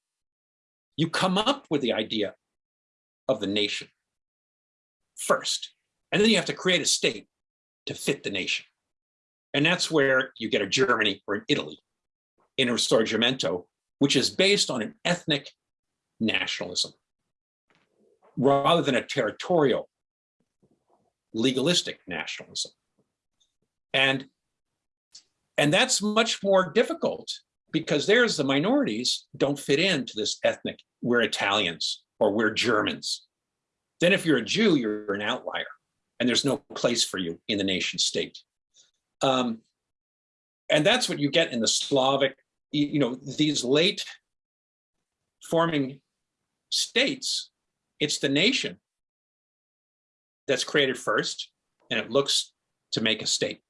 you come up with the idea of the nation first, and then you have to create a state to fit the nation. And that's where you get a Germany or an Italy in a Risorgimento, which is based on an ethnic nationalism rather than a territorial legalistic nationalism. And, and that's much more difficult because there's the minorities don't fit into this ethnic, we're Italians or we're Germans. Then if you're a Jew, you're an outlier and there's no place for you in the nation state. Um, and that's what you get in the Slavic, you know, these late forming states, it's the nation that's created first, and it looks to make a state.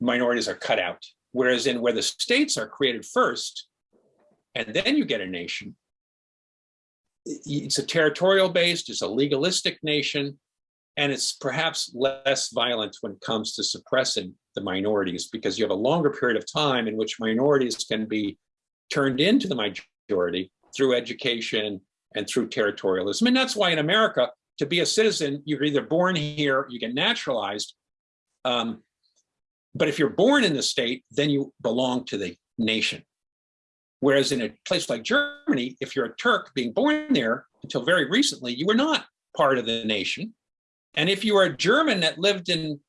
Minorities are cut out. Whereas in where the states are created first, and then you get a nation, it's a territorial based, it's a legalistic nation, and it's perhaps less violent when it comes to suppressing the minorities because you have a longer period of time in which minorities can be turned into the majority through education and through territorialism. And that's why in America, to be a citizen, you're either born here, you get naturalized. Um, but if you're born in the state, then you belong to the nation. Whereas in a place like Germany, if you're a Turk being born there until very recently, you were not part of the nation. And if you were a German that lived in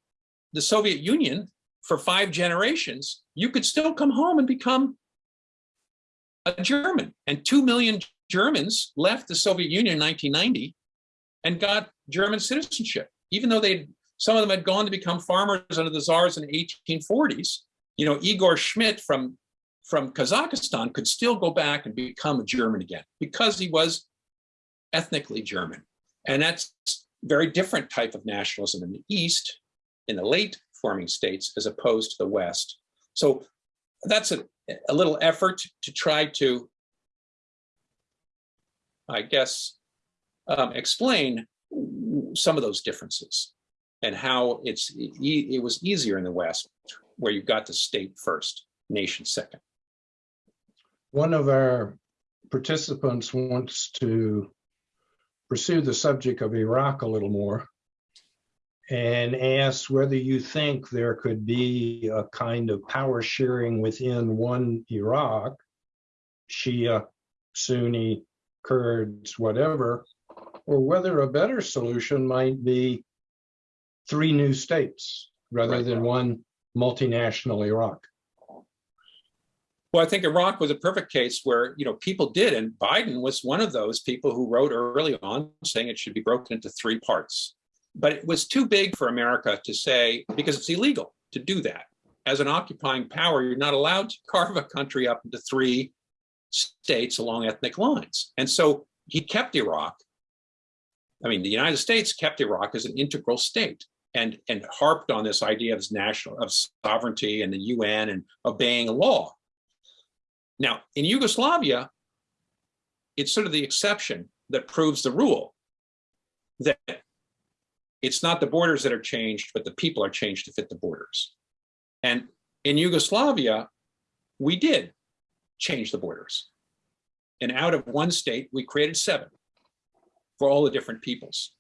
the Soviet Union for five generations, you could still come home and become a German. And 2 million Germans left the Soviet Union in 1990 and got German citizenship, even though they some of them had gone to become farmers under the czars in the 1840s. You know, Igor Schmidt from, from Kazakhstan could still go back and become a German again because he was ethnically German. And that's very different type of nationalism in the East, in the late forming states, as opposed to the West. So that's a, a little effort to try to, I guess, um, explain some of those differences and how it's, e- it was easier in the West where you got the state first, nation second. One of our participants wants to pursue the subject of Iraq a little more and asks whether you think there could be a kind of power sharing within one Iraq, Shia, Sunni, Kurds, whatever, or whether a better solution might be three new states rather Right. than one multinational Iraq. Well, I think Iraq was a perfect case where, you know, people did, and Biden was one of those people who wrote early on saying it should be broken into three parts. But it was too big for America to say, because it's illegal to do that. As an occupying power, you're not allowed to carve a country up into three states along ethnic lines. And so he kept Iraq. I mean, the United States kept Iraq as an integral state and, and harped on this idea of national of sovereignty and the UN and obeying law. Now, in Yugoslavia, it's sort of the exception that proves the rule that it's not the borders that are changed, but the people are changed to fit the borders. And in Yugoslavia, we did change the borders. And out of one state, we created seven for all the different peoples.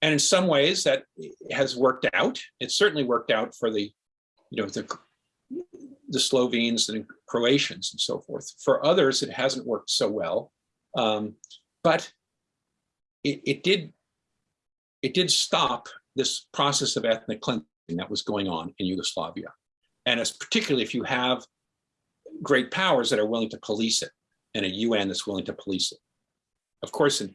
And in some ways that has worked out. It certainly worked out for the, you know, the the Slovenes and Croatians and so forth. For others, it hasn't worked so well, um, but it, it did it did stop this process of ethnic cleansing that was going on in Yugoslavia, and it's particularly if you have great powers that are willing to police it and a UN that's willing to police it. Of course, in,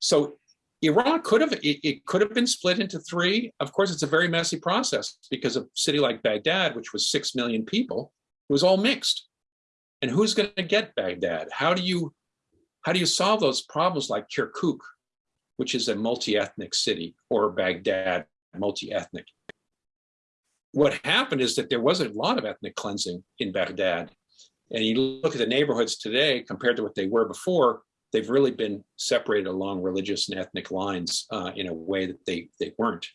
so Iraq could have it, it, could have been split into three. Of course, it's a very messy process because a city like Baghdad, which was six million people, was all mixed. And who's going to get Baghdad? How do you how do you solve those problems like Kirkuk, which is a multi-ethnic city, or Baghdad, multi-ethnic? What happened is that there was a lot of ethnic cleansing in Baghdad. And you look at the neighborhoods today compared to what they were before, they've really been separated along religious and ethnic lines uh, in a way that they they weren't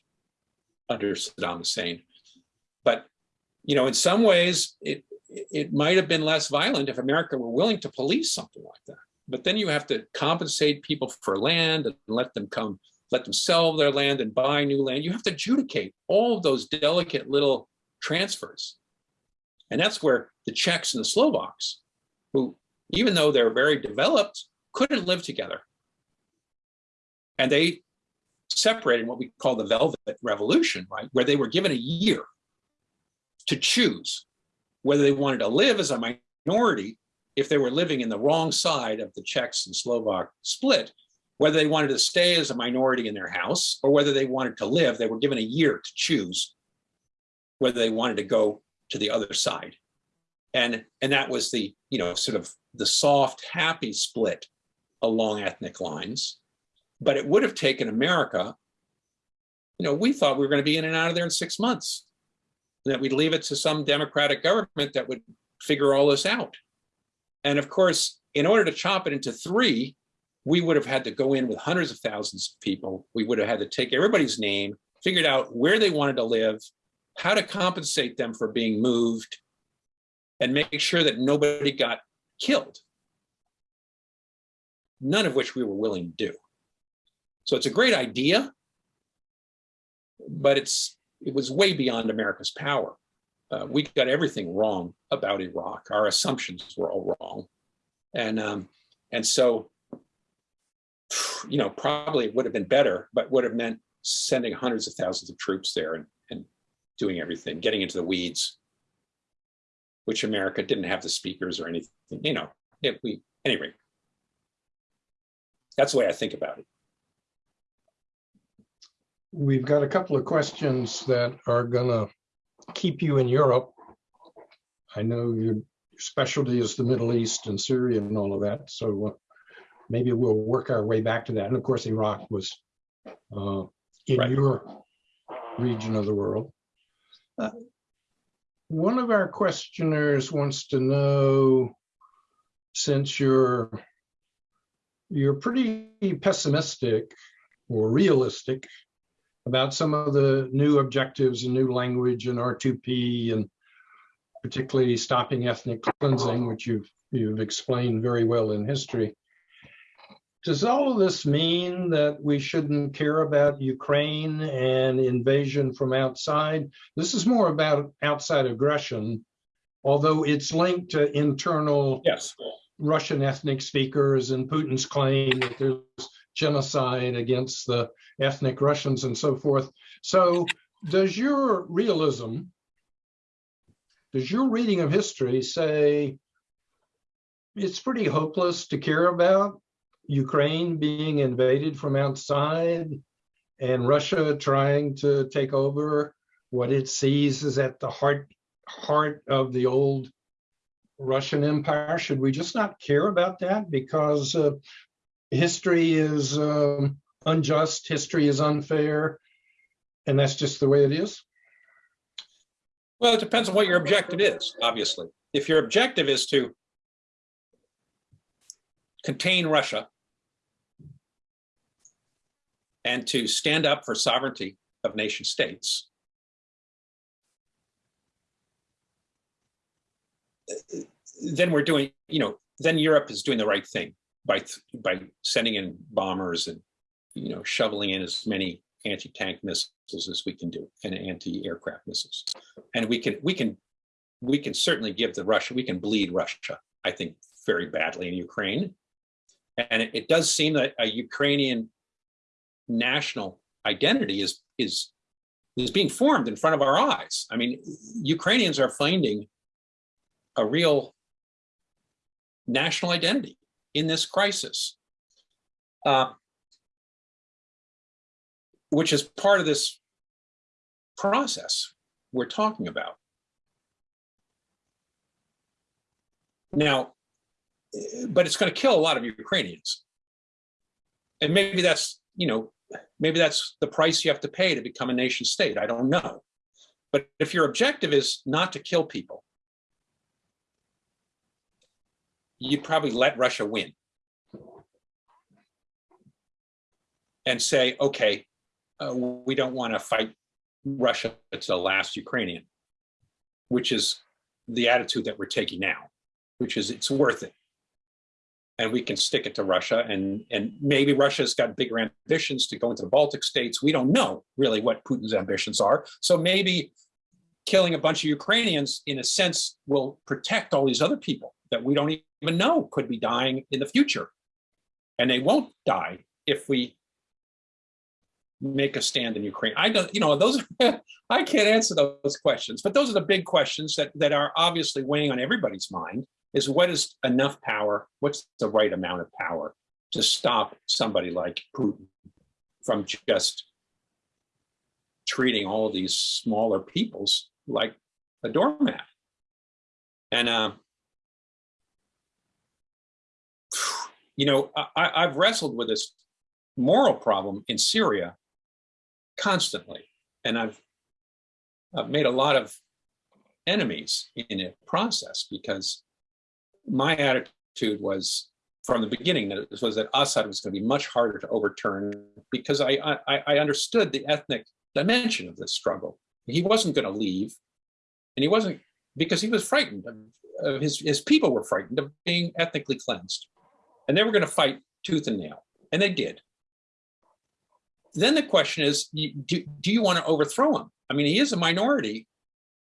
under Saddam Hussein. But you know, in some ways, it it might have been less violent if America were willing to police something like that. But then you have to compensate people for land and let them come, let them sell their land and buy new land. You have to adjudicate all of those delicate little transfers. And that's where the Czechs and the Slovaks, who, even though they're very developed, couldn't live together. And they separated what we call the Velvet Revolution, right? Where they were given a year to choose whether they wanted to live as a minority if they were living in the wrong side of the Czechs and Slovak split, whether they wanted to stay as a minority in their house or whether they wanted to live, they were given a year to choose whether they wanted to go to the other side. And, and that was the, you know, sort of the soft, happy split along ethnic lines. But it would have taken America, you know, we thought we were going to be in and out of there in six months. That we'd leave it to some democratic government that would figure all this out. And of course, in order to chop it into three, we would have had to go in with hundreds of thousands of people. We would have had to take everybody's name, figured out where they wanted to live, how to compensate them for being moved, and make sure that nobody got killed. None of which we were willing to do. So it's a great idea, but it's it was way beyond America's power. Uh, we got everything wrong about Iraq. Our assumptions were all wrong, and um, and so you know probably would have been better, but would have meant sending hundreds of thousands of troops there and and doing everything, getting into the weeds, which America didn't have the speakers or anything. You know, it, we anyway. That's the way I think about it. We've got a couple of questions that are gonna keep you in Europe. I know your specialty is the Middle East and Syria and all of that, so uh, maybe we'll work our way back to that. And of course, Iraq was uh, in Right. your region of the world. Uh, one of our questioners wants to know, since you're, you're pretty pessimistic or realistic about some of the new objectives and new language in R2P and particularly stopping ethnic cleansing, which you've, you've explained very well in history. Does all of this mean that we shouldn't care about Ukraine and invasion from outside? This is more about outside aggression, although it's linked to internal Yes. Russian ethnic speakers and Putin's claim that there's genocide against the ethnic Russians and so forth. So does your realism, does your reading of history say it's pretty hopeless to care about Ukraine being invaded from outside and Russia trying to take over what it sees as at the heart heart of the old Russian Empire? Should we just not care about that because uh, history is um, unjust, history is unfair, and that's just the way it is? Well, it depends on what your objective is, obviously. If your objective is to contain Russia and to stand up for sovereignty of nation states, then we're doing, you know, then Europe is doing the right thing by by sending in bombers and you know shoveling in as many anti-tank missiles as we can do and anti-aircraft missiles. And we can we can we can certainly give the Russia we can bleed Russia I think very badly in Ukraine. And it, it does seem that a Ukrainian national identity is is is being formed in front of our eyes. I mean Ukrainians are finding a real national identity in this crisis, uh, which is part of this process we're talking about. Now, but it's going to kill a lot of Ukrainians. And maybe that's, you know, maybe that's the price you have to pay to become a nation state. I don't know. But if your objective is not to kill people, you'd probably let Russia win. And say, okay, uh, we don't want to fight Russia to the last Ukrainian, which is the attitude that we're taking now, which is it's worth it. And we can stick it to Russia and, and maybe Russia's got bigger ambitions to go into the Baltic states. We don't know really what Putin's ambitions are. So maybe killing a bunch of Ukrainians in a sense will protect all these other people that we don't even know could be dying in the future. And they won't die if we make a stand in Ukraine. I don't, you know, those, I can't answer those questions, but those are the big questions that, that are obviously weighing on everybody's mind is what is enough power? What's the right amount of power to stop somebody like Putin from just treating all these smaller peoples like a doormat? And, uh, you know, I, I've wrestled with this moral problem in Syria constantly, and I've, I've made a lot of enemies in a process because my attitude was from the beginning that it was that Assad was going to be much harder to overturn because I, I, I understood the ethnic dimension of this struggle. He wasn't going to leave, and he wasn't because he was frightened of, of his his people were frightened of being ethnically cleansed and they were going to fight tooth and nail, and they did. Then the question is, do, do you want to overthrow him? I mean, he is a minority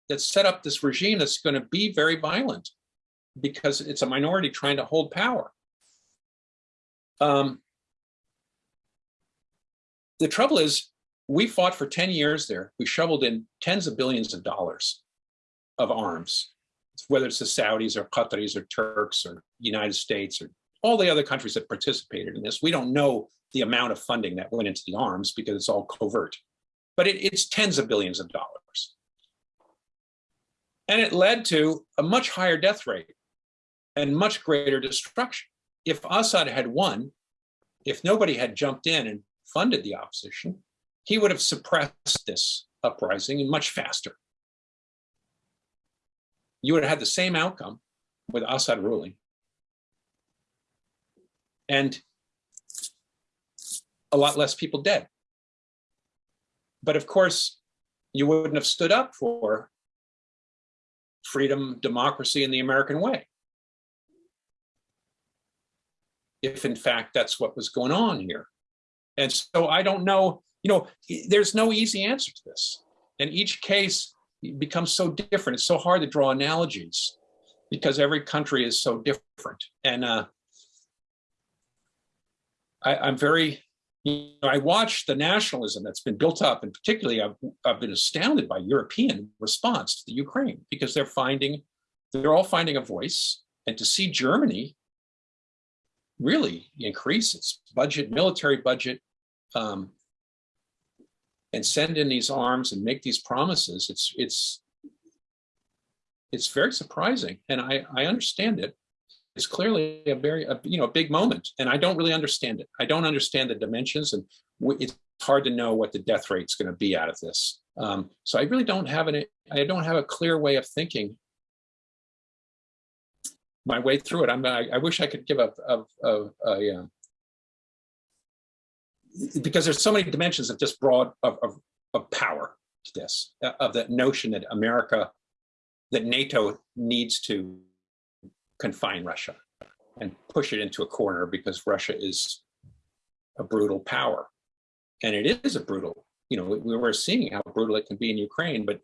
that set up this regime that's going to be very violent because it's a minority trying to hold power. Um, the trouble is, we fought for 10 years there. We shoveled in tens of billions of dollars of arms, whether it's the Saudis or Qataris or Turks or United States or all the other countries that participated in this. We don't know the amount of funding that went into the arms because it's all covert, but it, it's tens of billions of dollars. And it led to a much higher death rate and much greater destruction. If Assad had won, if nobody had jumped in and funded the opposition, he would have suppressed this uprising much faster. you would have had the same outcome with Assad ruling. And a lot less people dead. But of course, you wouldn't have stood up for freedom, democracy, and the American way. If in fact that's what was going on here. And so I don't know, you know, there's no easy answer to this. And each case becomes so different. It's so hard to draw analogies because every country is so different. And uh, I, I'm very, you know, I watch the nationalism that's been built up, and particularly I've, I've been astounded by European response to the Ukraine because they're finding, they're all finding a voice. And to see Germany really increase its budget, military budget, um, and send in these arms and make these promises, it's it's it's very surprising, and I I understand it. It's clearly a very a, you know a big moment, and I don't really understand it. I don't understand the dimensions, and it's hard to know what the death rate's going to be out of this. Um, so I really don't have an I don't have a clear way of thinking my way through it. I'm I, I wish I could give a a, a, a, uh, because there's so many dimensions of just broad of, of, of power to this, uh, of that notion that America, that NATO needs to confine Russia and push it into a corner because Russia is a brutal power. And it is a brutal, you know, we were seeing how brutal it can be in Ukraine, but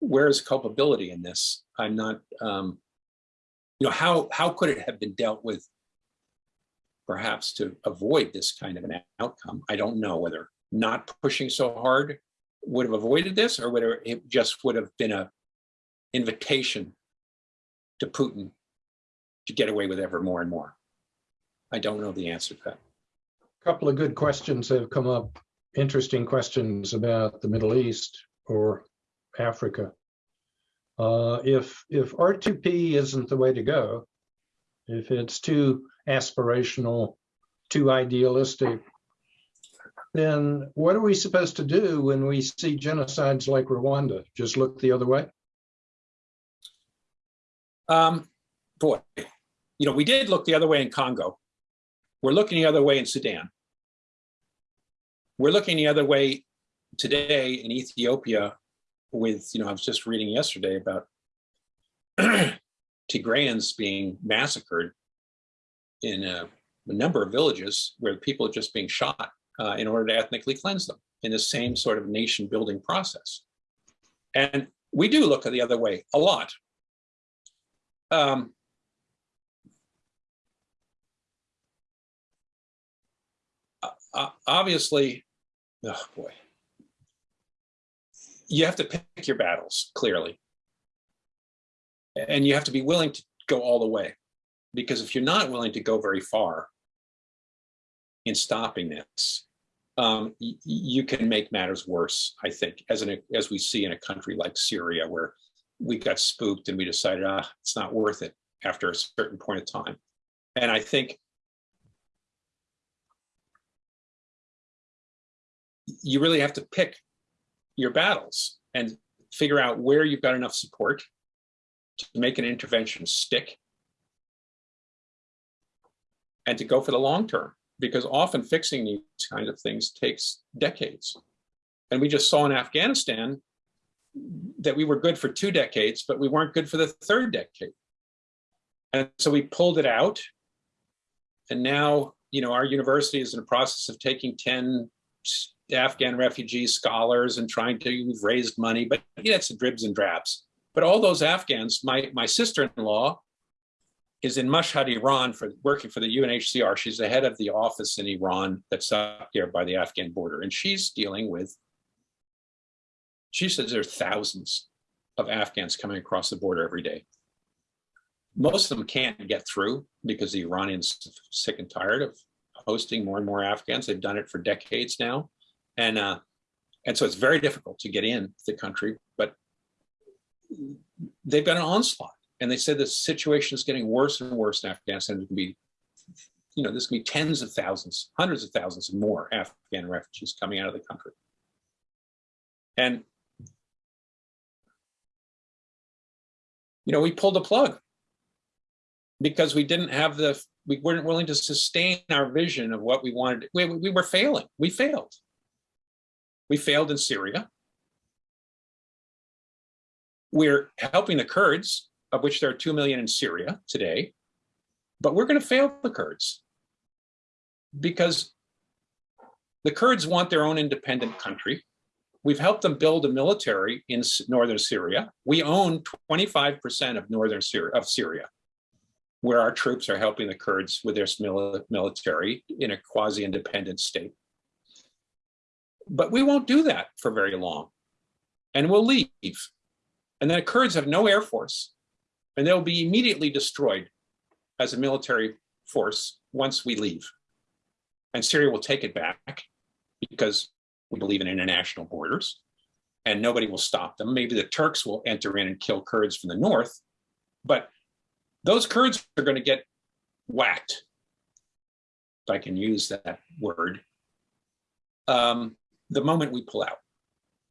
where is culpability in this? I'm not, um, you know, how, how could it have been dealt with perhaps to avoid this kind of an outcome. I don't know whether not pushing so hard would have avoided this or whether it just would have been a invitation to Putin to get away with ever more and more. I don't know the answer to that. A couple of good questions have come up, interesting questions about the Middle East or Africa. Uh, if if R2P isn't the way to go, if it's too aspirational, too idealistic, then what are we supposed to do when we see genocides like Rwanda? Just look the other way? Um, boy, you know, we did look the other way in Congo. We're looking the other way in Sudan. We're looking the other way today in Ethiopia with, you know, I was just reading yesterday about Tigrayans being massacred in a, a, number of villages where people are just being shot uh, in order to ethnically cleanse them in the same sort of nation building process. And we do look the other way a lot. Um, obviously, oh boy, you have to pick your battles clearly. And you have to be willing to go all the way because if you're not willing to go very far in stopping this um, you can make matters worse i think as an as we see in a country like syria where we got spooked and we decided ah it's not worth it after a certain point of time and i think you really have to pick your battles and figure out where you've got enough support to make an intervention stick and to go for the long term because often fixing these kinds of things takes decades. And we just saw in Afghanistan that we were good for two decades, but we weren't good for the third decade. And so we pulled it out. And now, you know, our university is in the process of taking 10 Afghan refugee scholars and trying to, we've raised money, but yeah, it's dribs and drabs. But all those Afghans, my, my sister-in-law is in Mashhad, Iran, for working for the UNHCR. She's the head of the office in Iran that's up there by the Afghan border. And she's dealing with, she says there are thousands of Afghans coming across the border every day. Most of them can't get through because the Iranians are sick and tired of hosting more and more Afghans. They've done it for decades now. And, uh, and so it's very difficult to get in the country, but they've got an onslaught. And they said the situation is getting worse and worse in Afghanistan. Going to be, you know, going to be tens of thousands, hundreds of thousands more Afghan refugees coming out of the country. And you know, we pulled the plug because we didn't have the, we weren't willing to sustain our vision of what we wanted. We, we were failing. We failed. We failed in Syria. We're helping the Kurds, of which there are 2 million in Syria today, but we're going to fail the Kurds because the Kurds want their own independent country. We've helped them build a military in northern Syria. We own 25% of northern Syria, of Syria, where our troops are helping the Kurds with their military in a quasi-independent state. But we won't do that for very long. And we'll leave. And then the Kurds have no air force, and they'll be immediately destroyed as a military force once we leave. And Syria will take it back because we believe in international borders and nobody will stop them. Maybe the Turks will enter in and kill Kurds from the north, but those Kurds are going to get whacked, if I can use that word, um, the moment we pull out.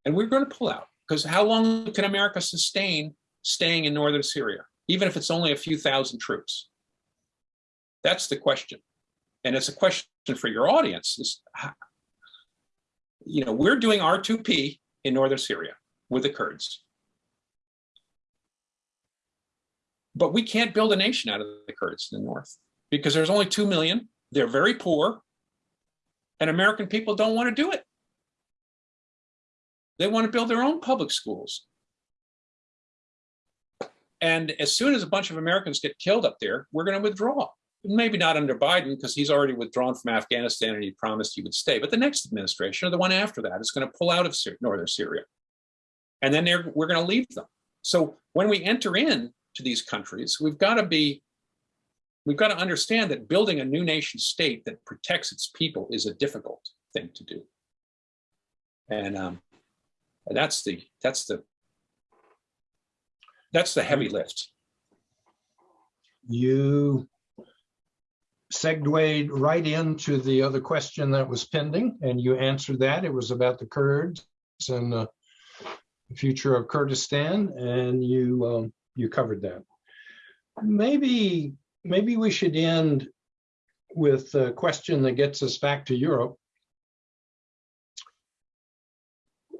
And we're going to pull out because how long can America sustain staying in northern Syria, even if it's only a few thousand troops? That's the question. And it's a question for your audience is, you know, we're doing R2P in northern Syria with the Kurds. But we can't build a nation out of the Kurds in the north because there's only 2 million. They're very poor. And American people don't want to do it. They want to build their own public schools. And as soon as a bunch of Americans get killed up there, we're going to withdraw. Maybe not under Biden because he's already withdrawn from Afghanistan and he promised he would stay. But the next administration or the one after that is going to pull out of Sy- northern Syria. And then they're, we're going to leave them. So when we enter in to these countries, we've got to be, we've got to understand that building a new nation state that protects its people is a difficult thing to do. And um, that's the, that's the, that's the heavy lift. You segued right into the other question that was pending, and you answered that. It was about the Kurds and uh, the future of Kurdistan, and you um, you covered that. Maybe maybe we should end with a question that gets us back to Europe.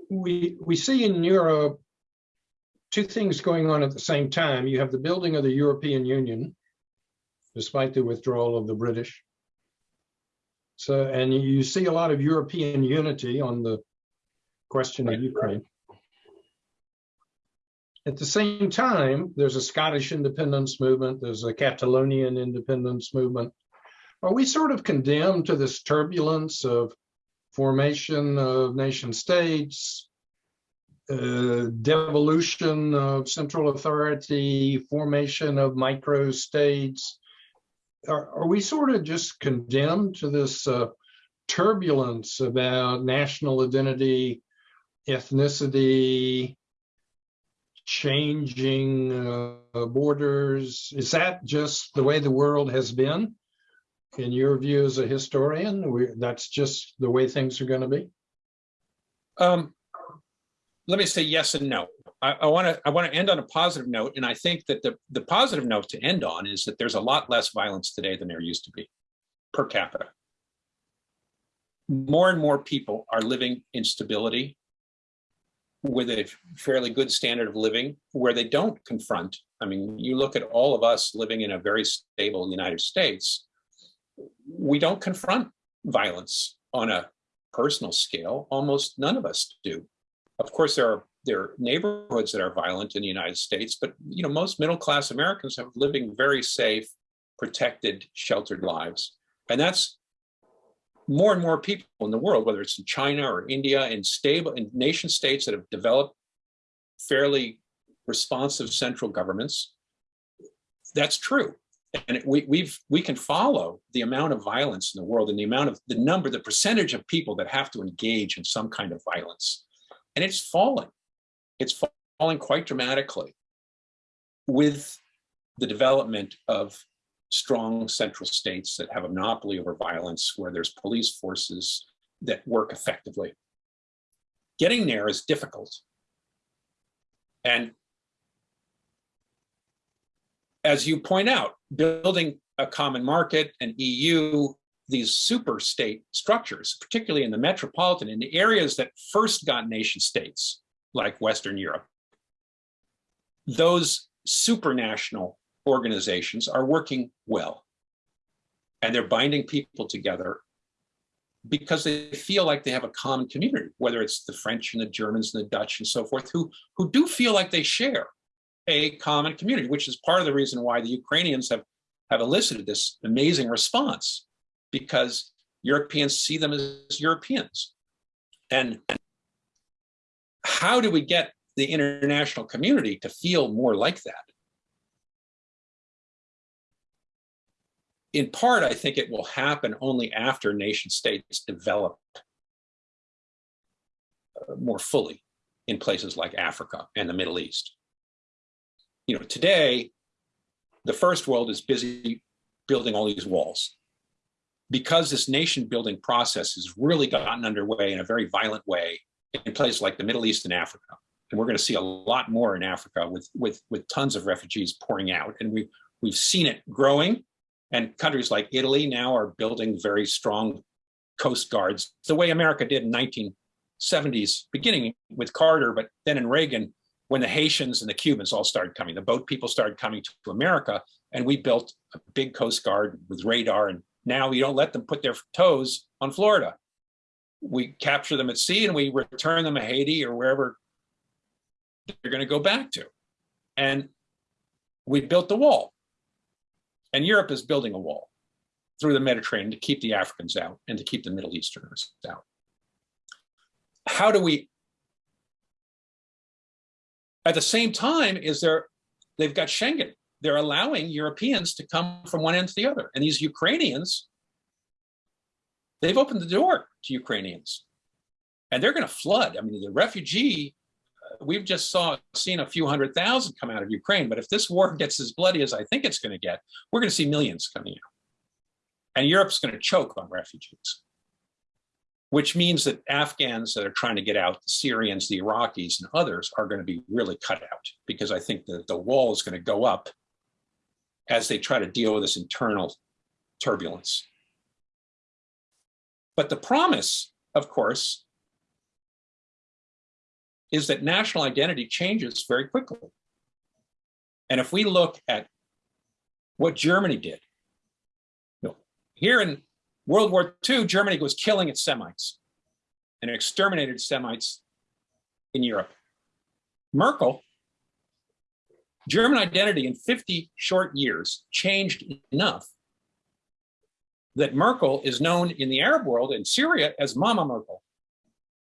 We we see in Europe two things going on at the same time. You have the building of the European Union, despite the withdrawal of the British. So, and you see a lot of European unity on the question of Ukraine. At the same time, there's a Scottish independence movement, there's a Catalonian independence movement. Are we sort of condemned to this turbulence of formation of nation states, uh, devolution of central authority, formation of micro states. Are, are we sort of just condemned to this uh, turbulence about national identity, ethnicity, changing uh, borders? Is that just the way the world has been? In your view as a historian, we, that's just the way things are going to be? Um, let me say yes and no. I want to I want to end on a positive note, and I think that the the positive note to end on is that there's a lot less violence today than there used to be, per capita. More and more people are living in stability with a fairly good standard of living where they don't confront. I mean, you look at all of us living in a very stable United States, we don't confront violence on a personal scale. Almost none of us do. Of course, there are there are neighborhoods that are violent in the United States, but you know most middle class Americans have living very safe, protected, sheltered lives, and that's more and more people in the world, whether it's in China or India, in stable in nation states that have developed fairly responsive central governments. That's true, and we we've we can follow the amount of violence in the world and the amount of the number, the percentage of people that have to engage in some kind of violence, and it's falling it's falling quite dramatically with the development of strong central states that have a monopoly over violence, where there's police forces that work effectively. Getting there is difficult. And as you point out, building a common market, an EU, these super state structures, particularly in the metropolitan, in the areas that first got nation states, like Western Europe, those supranational organizations are working well. And they're binding people together because they feel like they have a common community, whether it's the French and the Germans and the Dutch and so forth, who, who do feel like they share a common community, which is part of the reason why the Ukrainians have, have elicited this amazing response, because Europeans see them as Europeans. And how do we get the international community to feel more like that? In part, I think it will happen only after nation states develop uh, more fully in places like Africa and the Middle East. You know, today, the first world is busy building all these walls. Because this nation building process has really gotten underway in a very violent way in places like the Middle East and Africa. And we're going to see a lot more in Africa with, with, with tons of refugees pouring out. And we, we've seen it growing. And countries like Italy now are building very strong coast guards, the way America did in 1970s, beginning with Carter, but then in Reagan, when the Haitians and the Cubans all started coming, the boat people started coming to America, and we built a big coast guard with radar. And now we don't let them put their toes on Florida. We capture them at sea and we return them to Haiti or wherever they're going to go back to. And we built the wall. And Europe is building a wall through the Mediterranean to keep the Africans out and to keep the Middle Easterners out. How do we, at the same time, is there, they've got Schengen. They're allowing Europeans to come from one end to the other. And these Ukrainians, they've opened the door to Ukrainians. And they're going to flood. I mean, the refugee uh, we've just saw seen a few hundred thousand come out of Ukraine, but if this war gets as bloody as I think it's going to get, we're going to see millions coming out. And Europe's going to choke on refugees, which means that Afghans that are trying to get out, the Syrians, the Iraqis, and others are going to be really cut out because I think that the wall is going to go up as they try to deal with this internal turbulence. But the promise, of course, is that national identity changes very quickly. And if we look at what Germany did, you know, here in World War II, Germany was killing its Semites and exterminated Semites in Europe. Merkel, German identity in 50 short years changed enough that Merkel is known in the Arab world in Syria as Mama Merkel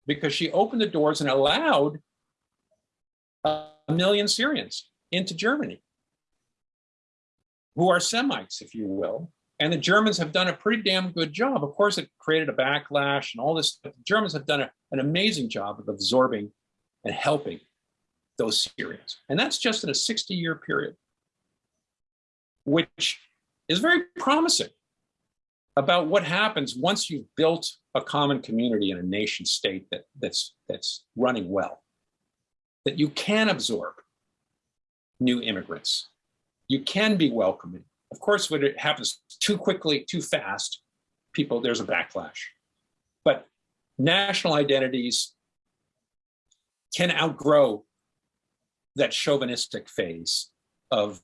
because she opened the doors and allowed a million Syrians into Germany, who are Semites, if you will. And the Germans have done a pretty damn good job. Of course, it created a backlash and all this. But the Germans have done a, an amazing job of absorbing and helping those Syrians. And that's just in a 60 year period, which is very promising about what happens once you've built a common community in a nation state that, that's, that's running well, that you can absorb new immigrants. You can be welcoming. Of course, when it happens too quickly, too fast, people, there's a backlash. But national identities can outgrow that chauvinistic phase of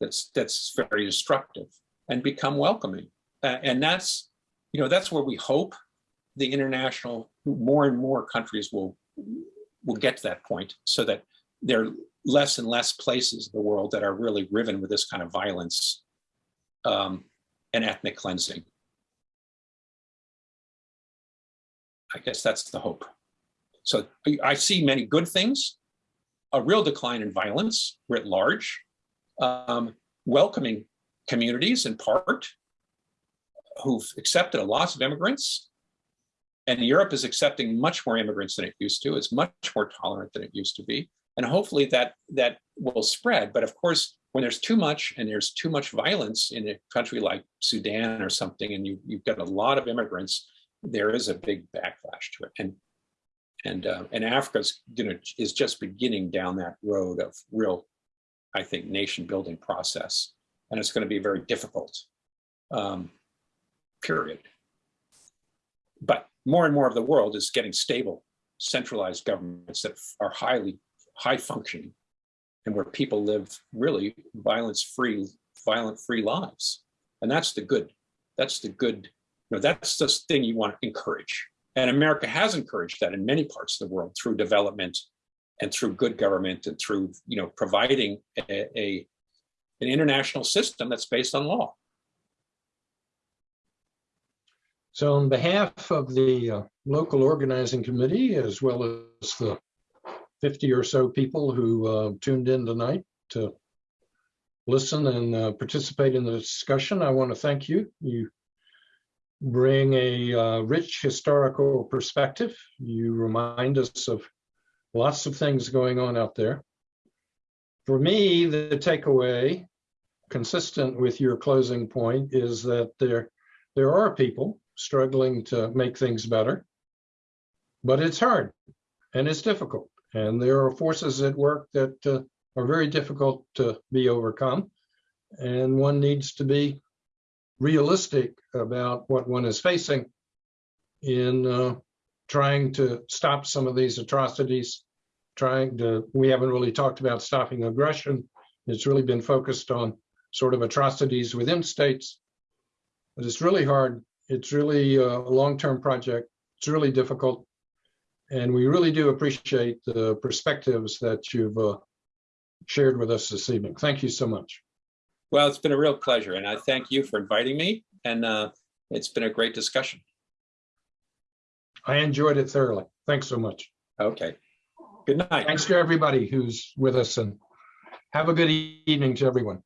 that's that's very destructive and become welcoming. Uh, and that's, you know, that's where we hope the international, more and more countries will, will get to that point so that there are less and less places in the world that are really riven with this kind of violence um, and ethnic cleansing. I guess that's the hope. So I see many good things, a real decline in violence writ large, um, welcoming communities in part who've accepted a lots of immigrants. And Europe is accepting much more immigrants than it used to. It's much more tolerant than it used to be. And hopefully that, that will spread. But of course, when there's too much and there's too much violence in a country like Sudan or something, and you, you've got a lot of immigrants, there is a big backlash to it. And and uh, and Africa's gonna is just beginning down that road of real I think, nation building process. And it's going to be a very difficult. Um, period. But more and more of the world is getting stable, centralized governments that are highly, high functioning and where people live really violence-free, violent-free lives. And that's the good, that's the good, you know, that's the thing you want to encourage. And America has encouraged that in many parts of the world through development and through good government and through, you know, providing a, a an international system that's based on law. So on behalf of the uh, local organizing committee, as well as the 50 or so people who uh, tuned in tonight to listen and uh, participate in the discussion, I want to thank you. You bring a uh, rich historical perspective. You remind us of lots of things going on out there. For me, the takeaway, consistent with your closing point, is that there, there are people struggling to make things better, but it's hard and it's difficult. And there are forces at work that uh, are very difficult to be overcome. And one needs to be realistic about what one is facing in uh, trying to stop some of these atrocities, trying to, we haven't really talked about stopping aggression. It's really been focused on sort of atrocities within states. But it's really hard. It's really uh, a long-term project. It's really difficult. And we really do appreciate the perspectives that you've uh, shared with us this evening. Thank you so much. Well, it's been a real pleasure and I thank you for inviting me and uh, it's been a great discussion. I enjoyed it thoroughly. Thanks so much. Okay. Good night. Thanks to everybody who's with us and have a good evening to everyone.